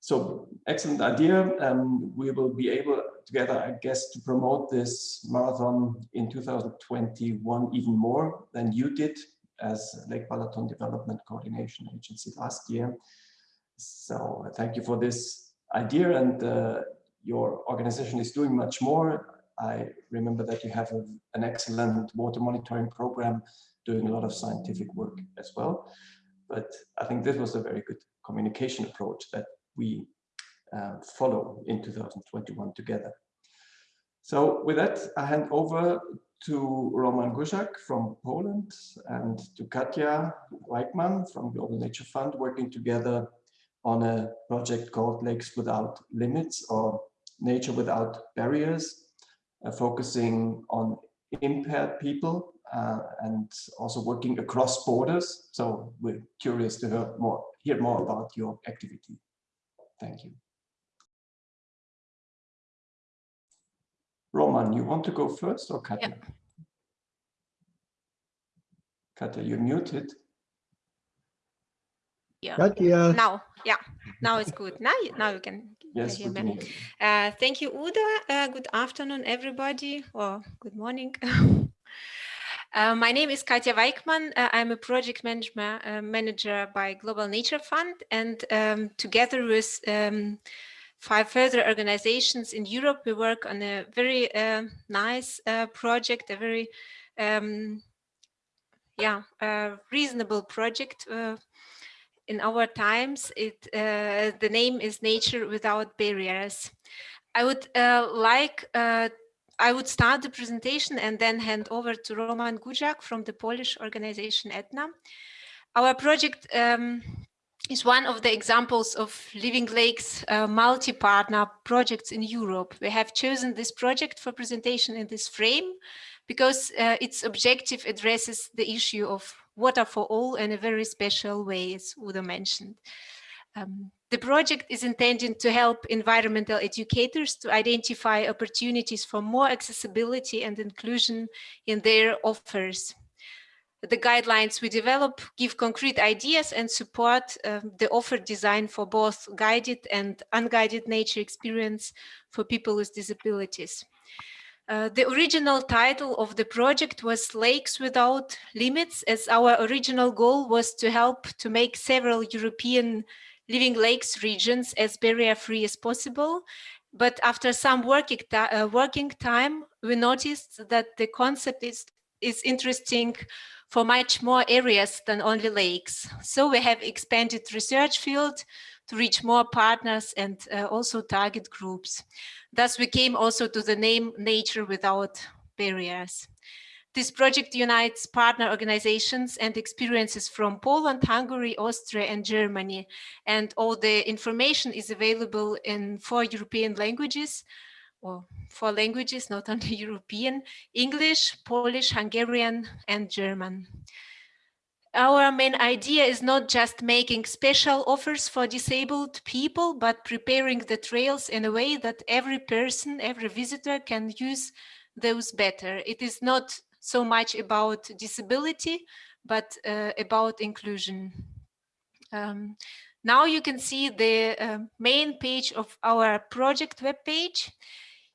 So excellent idea. Um, we will be able together, I guess, to promote this marathon in 2021 even more than you did as Lake Balaton Development Coordination Agency last year. So thank you for this idea and uh, your organization is doing much more. I remember that you have a, an excellent water monitoring program doing a lot of scientific work as well. But I think this was a very good communication approach that we uh, follow in 2021 together. So with that, I hand over to Roman Guzak from Poland and to Katja Weichmann from the Global Nature Fund working together on a project called Lakes Without Limits or Nature Without Barriers, uh, focusing on impaired people uh, and also working across borders. So we're curious to hear more, hear more about your activity. Thank you. Roman, you want to go first or Katja? Yeah. Katja, you're muted. Yeah. Katja. Now, yeah, now it's good. Now, now you can yes, hear me. Uh, thank you, Udo. Uh, good afternoon, everybody, or good morning. <laughs> uh, my name is Katja Weichmann. Uh, I'm a project manager, uh, manager by Global Nature Fund, and um, together with um, five further organizations in Europe, we work on a very uh, nice project, a very um, yeah, reasonable project in our times, it uh, the name is Nature Without Barriers. I would uh, like, uh, I would start the presentation and then hand over to Roman Gujak from the Polish organization ETNA. Our project um, is one of the examples of Living Lakes uh, multi-partner projects in Europe. We have chosen this project for presentation in this frame because uh, its objective addresses the issue of water for all in a very special way, as Udo mentioned. Um, the project is intended to help environmental educators to identify opportunities for more accessibility and inclusion in their offers. The guidelines we develop give concrete ideas and support uh, the offer design for both guided and unguided nature experience for people with disabilities. Uh, the original title of the project was Lakes Without Limits, as our original goal was to help to make several European living lakes regions as barrier-free as possible. But after some working, uh, working time, we noticed that the concept is, is interesting for much more areas than only lakes. So we have expanded research field to reach more partners and uh, also target groups. Thus, we came also to the name Nature Without Barriers. This project unites partner organizations and experiences from Poland, Hungary, Austria, and Germany. And all the information is available in four European languages, or four languages, not only <laughs> European, English, Polish, Hungarian, and German our main idea is not just making special offers for disabled people, but preparing the trails in a way that every person, every visitor can use those better. It is not so much about disability, but uh, about inclusion. Um, now you can see the uh, main page of our project webpage.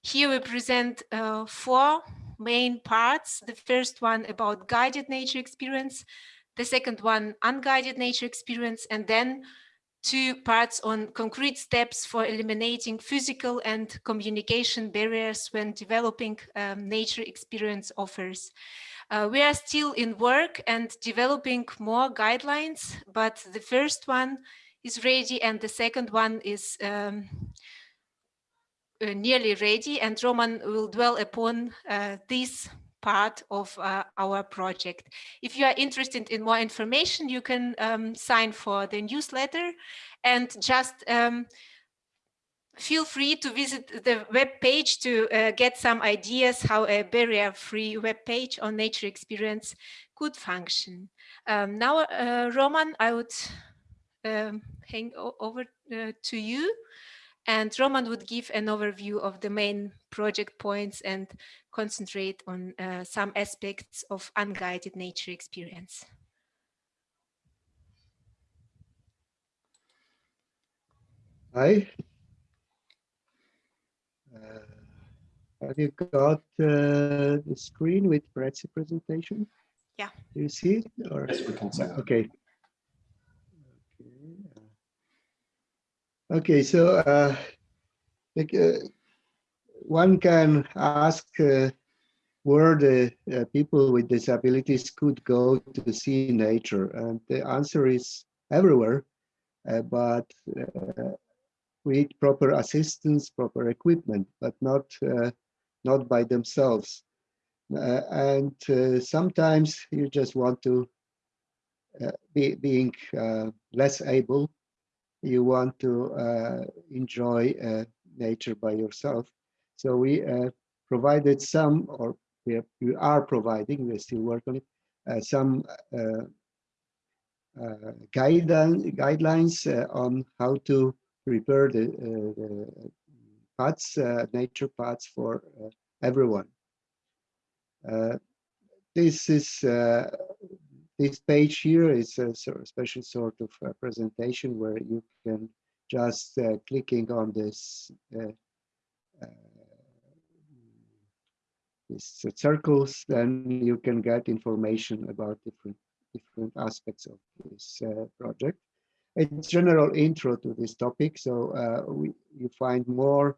Here we present uh, four main parts. The first one about guided nature experience, the second one, unguided nature experience, and then two parts on concrete steps for eliminating physical and communication barriers when developing um, nature experience offers. Uh, we are still in work and developing more guidelines, but the first one is ready and the second one is um, nearly ready and Roman will dwell upon uh, this part of uh, our project. If you are interested in more information, you can um, sign for the newsletter and just um, feel free to visit the web page to uh, get some ideas how a barrier-free web page on nature experience could function. Um, now, uh, Roman, I would um, hang over uh, to you and Roman would give an overview of the main project points and concentrate on uh, some aspects of unguided nature experience. Hi. Uh, have you got uh, the screen with Brett's presentation? Yeah. Do you see it? Or? Yes, we can see. Okay. Okay, so uh, like, uh, one can ask uh, where the uh, people with disabilities could go to see nature, and the answer is everywhere, uh, but uh, with proper assistance, proper equipment, but not not by themselves. and sometimes you just want to be being less able you want to uh, enjoy uh, nature by yourself. So we uh, provided some, or we, we are providing, we still work on it, uh, some uh, uh, guideline, guidelines on how to prepare the, the paths, nature paths for everyone. this is this page here is a special sort of uh, presentation where you can just uh, clicking on this uh, these circles, then you can get information about different different aspects of this uh, project. It's general intro to this topic, so uh, we, you find more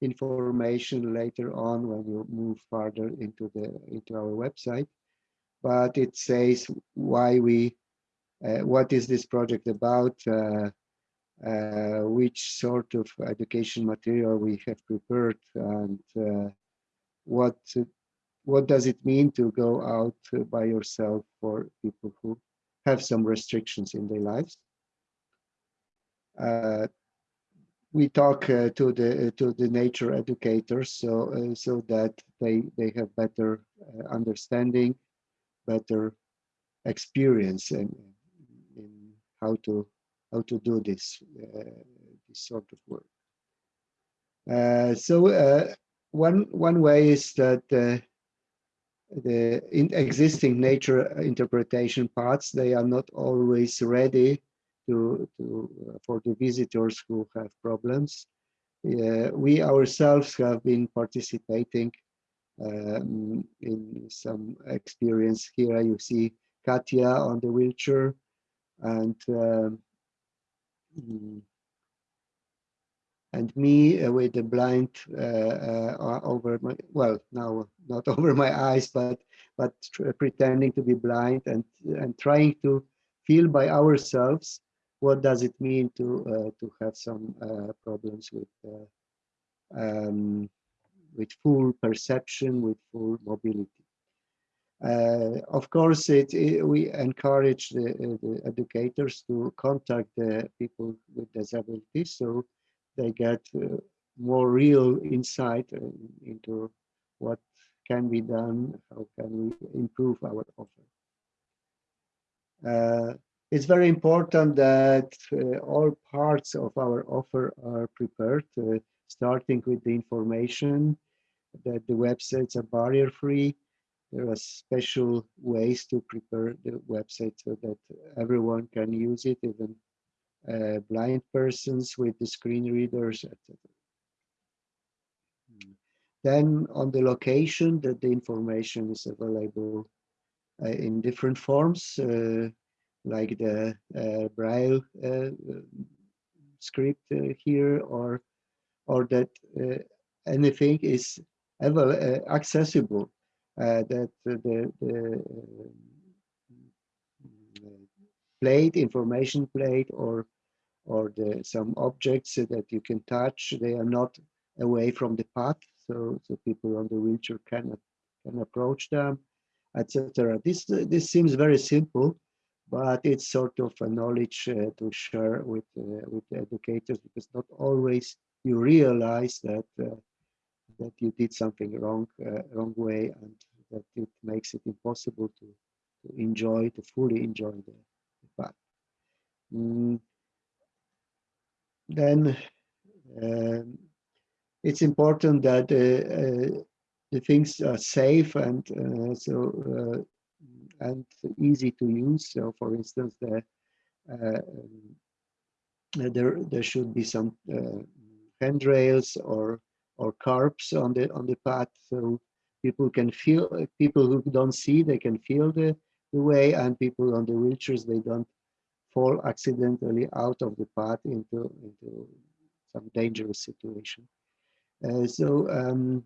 information later on when you move further into the into our website but it says why we, uh, what is this project about, uh, uh, which sort of education material we have prepared, and uh, what what does it mean to go out by yourself for people who have some restrictions in their lives. Uh, we talk uh, to the to the nature educators so so that they they have better understanding better experience in, in how to how to do this uh, this sort of work. Uh, so uh, one one way is that uh, the in existing nature interpretation paths they are not always ready to to uh, for the visitors who have problems. Uh, we ourselves have been participating um, in some experience here. You see Katja on the wheelchair and um, and me uh, with the blind uh, uh, over my well now not <laughs> over my eyes but but pretending to be blind and and trying to feel by ourselves what does it mean to uh, to have some uh, problems with uh, um, with full perception, with full mobility. Uh, of course, it, it, we encourage the, uh, the, educators to contact the people with disabilities so they get uh, more real insight uh, into what can be done, how can we improve our offer. Uh, it's very important that uh, all parts of our offer are prepared, starting with the information that the websites are barrier free. There are special ways to prepare the website so that everyone can use it, even uh, blind persons with the screen readers, etc. Then on the location that the information is available uh, in different forms, uh, like the uh, Braille uh, script uh, here, or or that anything is ever uh, accessible uh, that the, the uh, plate, information plate, or or the, some objects that you can touch, they are not away from the path, so so people on the wheelchair can can approach them, etc. This this seems very simple, but it's sort of a knowledge uh, to share with uh, with educators because not always you realize that uh, that you did something wrong uh, wrong way and that it makes it impossible to, to enjoy to fully enjoy the, the path. Mm. Then um, it's important that uh, uh, the things are safe and uh, so and easy to use. So, for instance, the, um, there there should be some handrails or or curbs on the on the path so people can feel people who don't see they can feel the, the way and people on the wheelchairs they don't fall accidentally out of the path into into some dangerous situation. Uh, so um,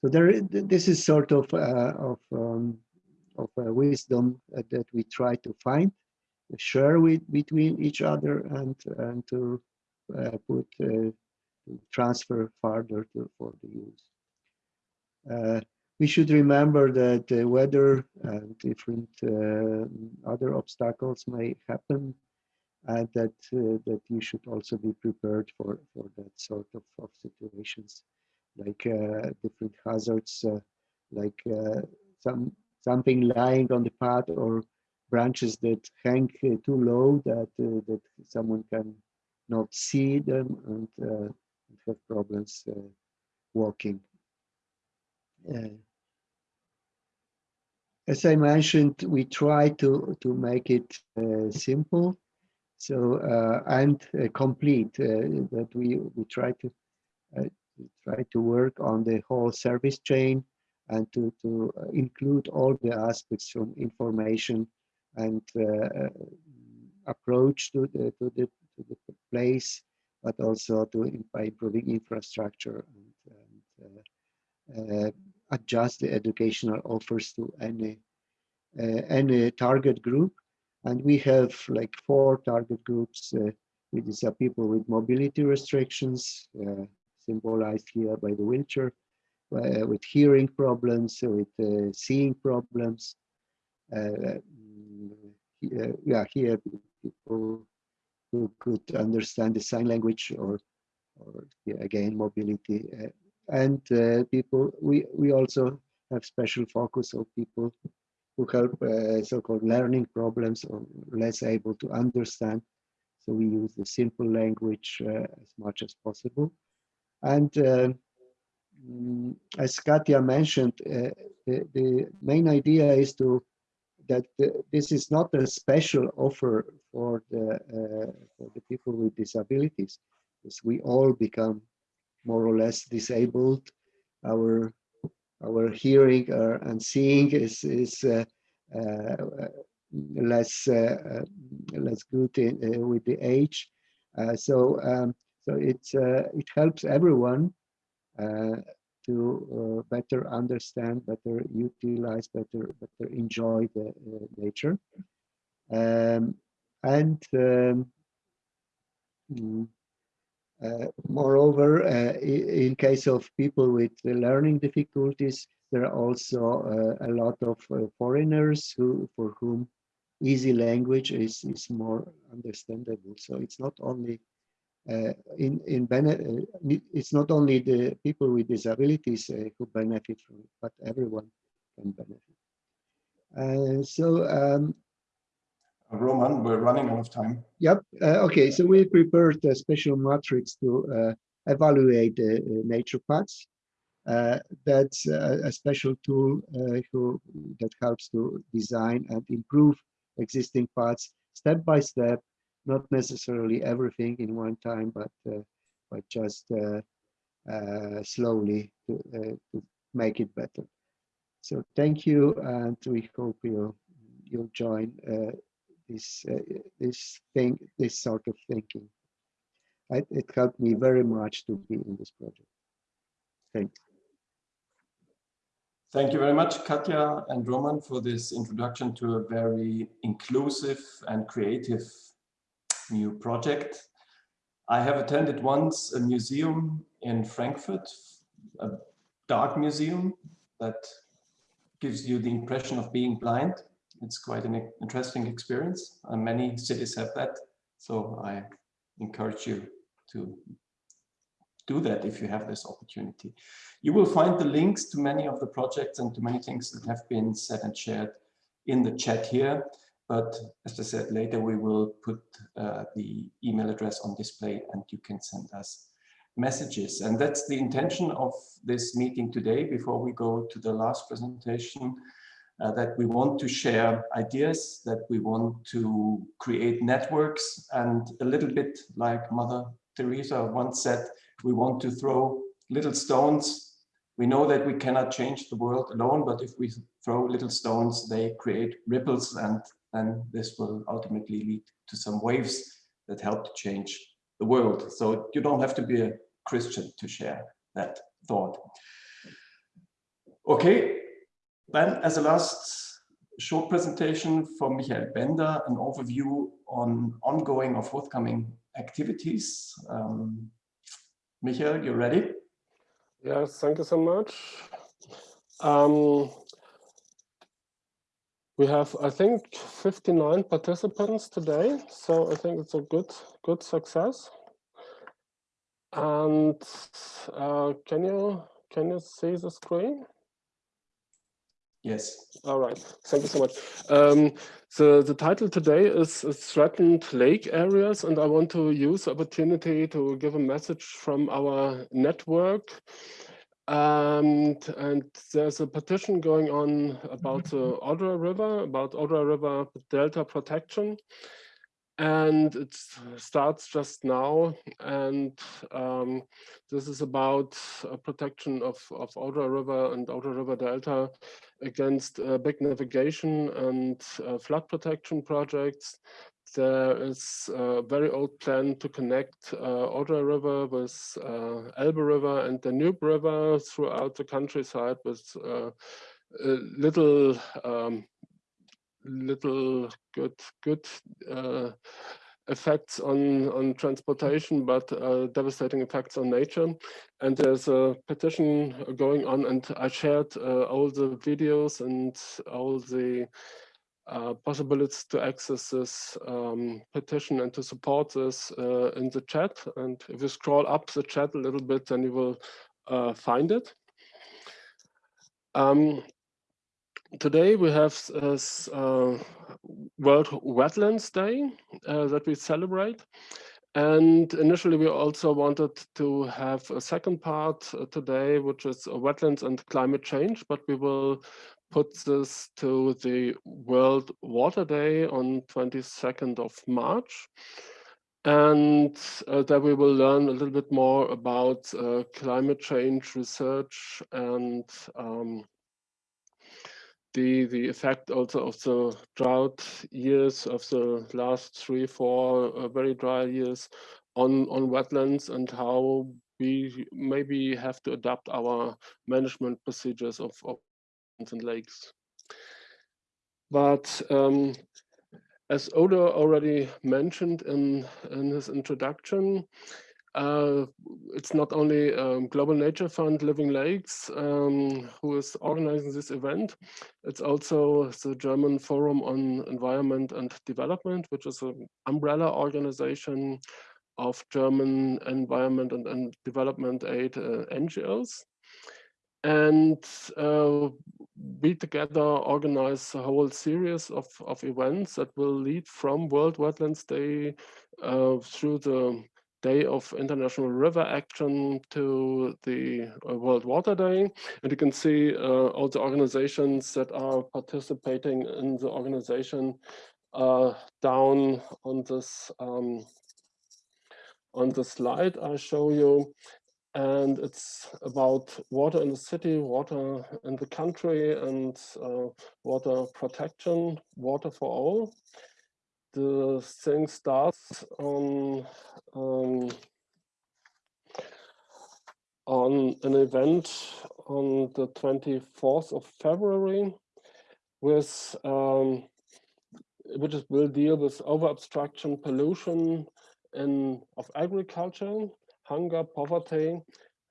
so there this is sort of uh, of um, of uh, wisdom that we try to find share with between each other and and to uh, put uh, transfer further to, for the use. Uh, we should remember that the weather and different uh, other obstacles may happen and that uh, that you should also be prepared for, for that sort of, of situations like uh, different hazards uh, like uh, some something lying on the path or branches that hang too low that that someone can not see them and have problems uh, walking. Uh, as I mentioned, we try to, to make it uh, simple so and complete that we, we try to try to work on the whole service chain and to, to include all the aspects from information and uh, approach to the, to the, to the place but also to by improving infrastructure and, and uh, uh, adjust the educational offers to any uh, any target group. And we have like four target groups. Uh, these are people with mobility restrictions, uh, symbolized here by the wheelchair, uh, with hearing problems, with uh, seeing problems. Uh, yeah, here people who could understand the sign language or, or yeah, again, mobility. Uh, and uh, people, we, we also have special focus of people who help uh, so-called learning problems or less able to understand. So we use the simple language as much as possible. And mm, as Katja mentioned, uh, the, the main idea is to that this is not a special offer for the uh, for the people with disabilities, because we all become more or less disabled. Our our hearing uh, and seeing is is uh, uh less uh, uh, less good in, with the age. so um, so it's it helps everyone to uh, better understand, better utilize, better better enjoy the uh, nature. Um, and um, mm, uh, moreover, uh, in case of people with learning difficulties, there are also uh, a lot of uh, foreigners who, for whom easy language is, is more understandable. So it's not only uh, in in uh, it's not only the people with disabilities uh, who benefit from it, but everyone can benefit. Uh, so, um, Roman, we're running out of time. Yep. Uh, okay. So we prepared a special matrix to uh, evaluate the nature paths. that's a, a, special tool who, that helps to design and improve existing paths step by step not necessarily everything in one time, but uh, but just uh, uh, slowly to, to make it better. So thank you, and we hope you'll you'll join this this thing, this sort of thinking. I, it helped me very much to be in this project. Thanks. Thank you very much, Katja and Roman, for this introduction to a very inclusive and creative new project. I have attended once a museum in Frankfurt, a dark museum that gives you the impression of being blind. It's quite an interesting experience. many cities have that. So I encourage you to do that if you have this opportunity. You will find the links to many of the projects and to many things that have been said and shared in the chat here. But as I said, later we will put uh, the email address on display and you can send us messages. And that's the intention of this meeting today before we go to the last presentation, uh, that we want to share ideas, that we want to create networks and a little bit like Mother Teresa once said, we want to throw little stones. We know that we cannot change the world alone, but if we throw little stones, they create ripples and then this will ultimately lead to some waves that help to change the world. So you don't have to be a Christian to share that thought. Okay, then as a last short presentation from Michael Bender, an overview on ongoing or forthcoming activities. Um, Michael, you ready? Yes, thank you so much. Um, we have, I think, 59 participants today, so I think it's a good, good success. And uh, can you can you see the screen? Yes. All right. Thank you so much. Um, the the title today is, is threatened lake areas, and I want to use the opportunity to give a message from our network. Um, and there's a petition going on about the Odra River, about Odra River Delta protection. And it starts just now. And um, this is about protection of, of Odra River and Odra River Delta against uh, big navigation and uh, flood protection projects. There is a very old plan to connect uh, Odra River with uh, Elbe River and Danube River throughout the countryside with uh, little um, little good good uh, effects on on transportation, but uh, devastating effects on nature. And there's a petition going on, and I shared uh, all the videos and all the uh, possibilities to access this um, petition and to support this uh, in the chat. And if you scroll up the chat a little bit, then you will uh, find it. Um, today we have uh, uh, World Wetlands Day that we celebrate. And initially, we also wanted to have a second part today, which is wetlands and climate change, but we will put this to the World Water Day on 22nd of March. And uh, there we will learn a little bit more about uh, climate change research and um, the the effect also of the drought years of the last three four uh, very dry years on on wetlands and how we maybe have to adapt our management procedures of, of and lakes but um, as Udo already mentioned in in his introduction uh, it's not only um, Global Nature Fund Living Lakes um, who is organizing this event. It's also the German Forum on Environment and Development, which is an umbrella organization of German environment and, and development aid uh, NGOs. And uh, we together organize a whole series of, of events that will lead from World Wetlands Day uh, through the Day of International River Action to the uh, World Water Day. And you can see uh, all the organizations that are participating in the organization uh, down on this um, on the slide I show you. And it's about water in the city, water in the country, and uh, water protection, water for all. The thing starts on um, on an event on the 24th of February with um, which will deal with over obstruction pollution in of agriculture hunger poverty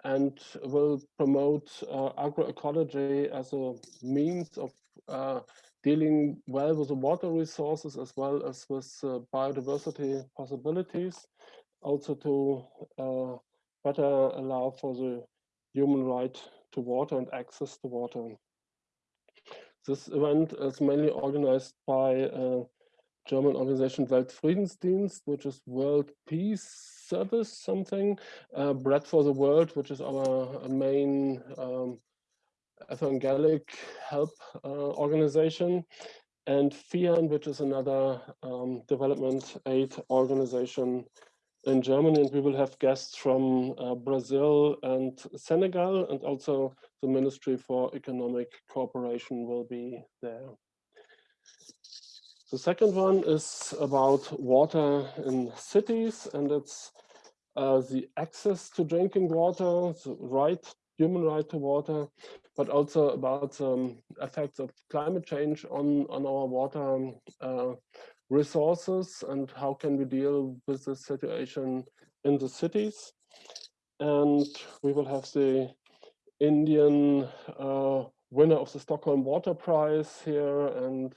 and will promote uh, agroecology as a means of uh, dealing well with the water resources as well as with uh, biodiversity possibilities, also to uh, better allow for the human right to water and access to water. This event is mainly organized by uh, German organization Weltfriedensdienst, which is World Peace Service something, uh, Bread for the World, which is our main um, evangelic help uh, organization, and FIAN, which is another um, development aid organization in Germany. And we will have guests from uh, Brazil and Senegal, and also the Ministry for Economic Cooperation will be there. The second one is about water in cities, and it's uh, the access to drinking water, the right, human right to water, but also about um, effects of climate change on, on our water uh, resources and how can we deal with the situation in the cities. And we will have the Indian uh, winner of the Stockholm Water Prize here and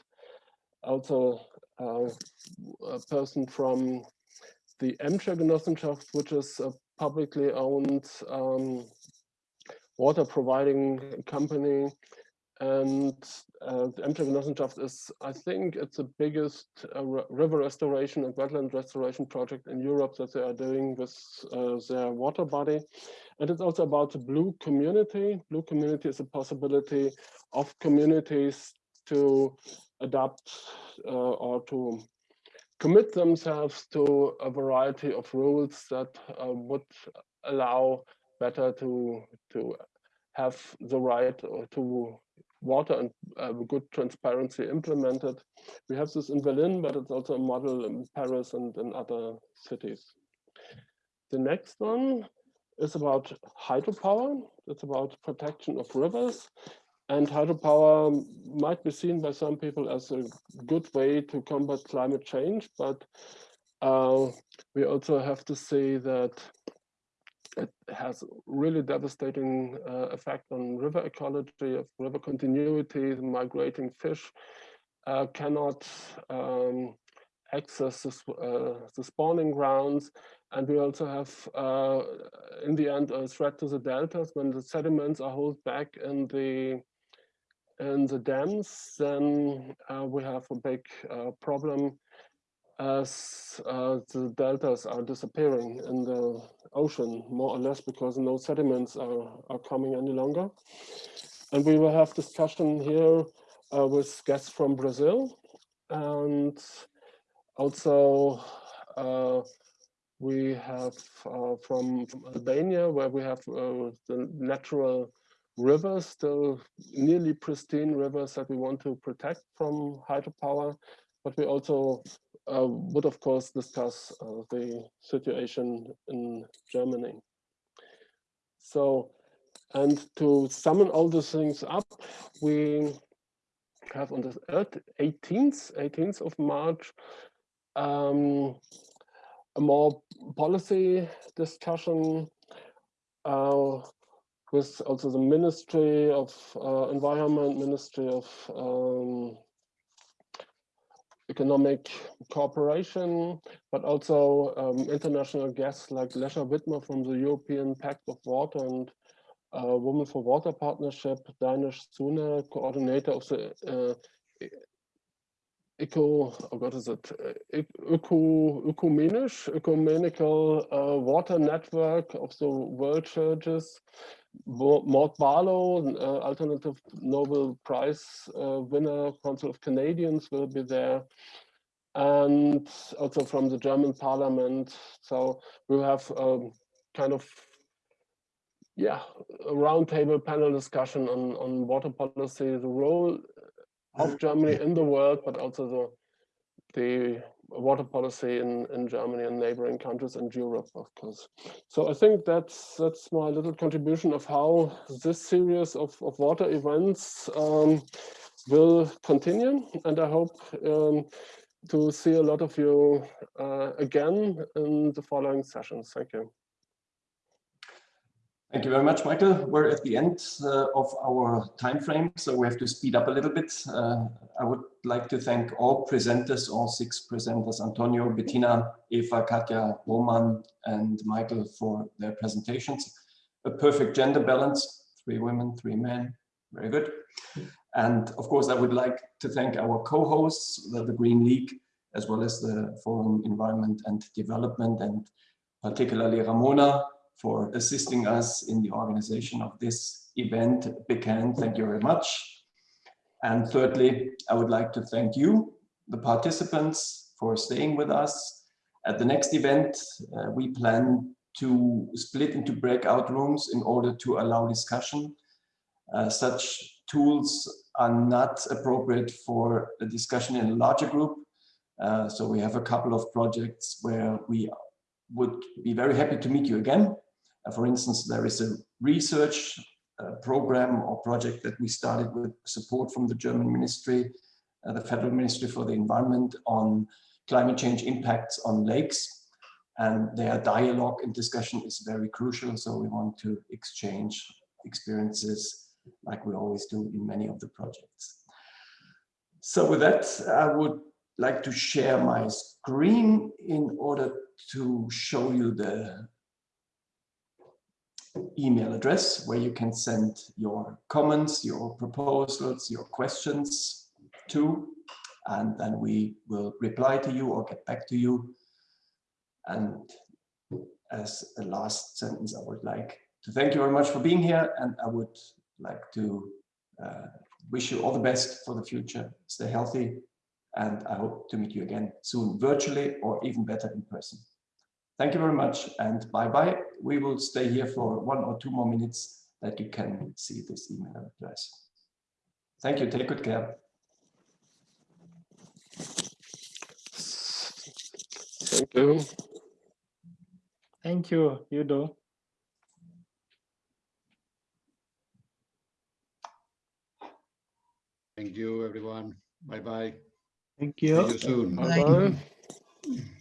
also a person from the Emscher Genossenschaft, which is a publicly owned um, water providing company. And uh, the Emscher Genossenschaft is, I think, it's the biggest uh, river restoration and wetland restoration project in Europe that they are doing with uh, their water body. And it's also about the blue community. Blue community is a possibility of communities to adapt uh, or to commit themselves to a variety of rules that uh, would allow better to to have the right to water and uh, good transparency implemented. We have this in Berlin, but it's also a model in Paris and in other cities. The next one is about hydropower. It's about protection of rivers. And hydropower might be seen by some people as a good way to combat climate change, but uh, we also have to say that it has really devastating uh, effect on river ecology, of river continuity, migrating fish uh, cannot um, access the, uh, the, spawning grounds. And we also have, uh, in the end, a threat to the deltas when the sediments are held back in the in the dams, then uh, we have a big uh, problem as uh, the deltas are disappearing in the ocean, more or less because no sediments are, are coming any longer. And we will have discussion here uh, with guests from Brazil and also uh, we have uh, from, from, Albania where we have the natural rivers, still nearly pristine rivers that we want to protect from hydropower, but we also uh, would of course discuss uh, the situation in Germany. So, and to summon all these things up, we have on the 18th, 18th of March, um, a more policy discussion uh, with also the Ministry of uh, Environment, Ministry of um, Economic Cooperation, but also um, international guests like Lesha Widmer from the European Pact of Water and uh, Women for Water Partnership, Dinesh Suna, coordinator of the uh, eco, oh what is it, eco, ecumenisch, ecumenical uh, water network of the world churches, Maud Barlow, uh, alternative Nobel Prize uh, winner, Council of Canadians will be there, and also from the German Parliament. So we'll have um, kind of yeah, a roundtable panel discussion on, on water policy, the role of Germany in the world, but also the the water policy in, in Germany and neighboring countries and Europe, of course. So I think that's that's my little contribution of how this series of, of water events um, will continue. And I hope um, to see a lot of you uh, again in the following sessions. Thank you. Thank you very much, Michael. We're at the end uh, of our time frame, so we have to speed up a little bit. Uh, I would like to thank all presenters, all six presenters, Antonio, Bettina, Eva, Katja, Roman, and Michael for their presentations. A perfect gender balance, three women, three men, very good. And of course, I would like to thank our co-hosts, the, the Green League, as well as the Forum Environment and Development, and particularly Ramona, for assisting us in the organization of this event. Big thank you very much. And thirdly, I would like to thank you, the participants, for staying with us. At the next event, uh, we plan to split into breakout rooms in order to allow discussion. Uh, such tools are not appropriate for a discussion in a larger group. Uh, so we have a couple of projects where we would be very happy to meet you again. Uh, for instance, there is a research uh, program or project that we started with support from the German ministry, uh, the Federal Ministry for the Environment on climate change impacts on lakes. And their dialogue and discussion is very crucial. So we want to exchange experiences like we always do in many of the projects. So with that, I would like to share my screen in order to show you the email address where you can send your comments, your proposals, your questions to, and then we will reply to you or get back to you. And as a last sentence, I would like to thank you very much for being here, and I would like to uh, wish you all the best for the future. Stay healthy, and I hope to meet you again soon, virtually or even better in person. Thank you very much and bye-bye. We will stay here for one or two more minutes that you can see this email address. Thank you. Take good care. Thank you. Thank you, Udo. Thank you, everyone. Bye bye. Thank See you. you soon. Bye bye. <laughs>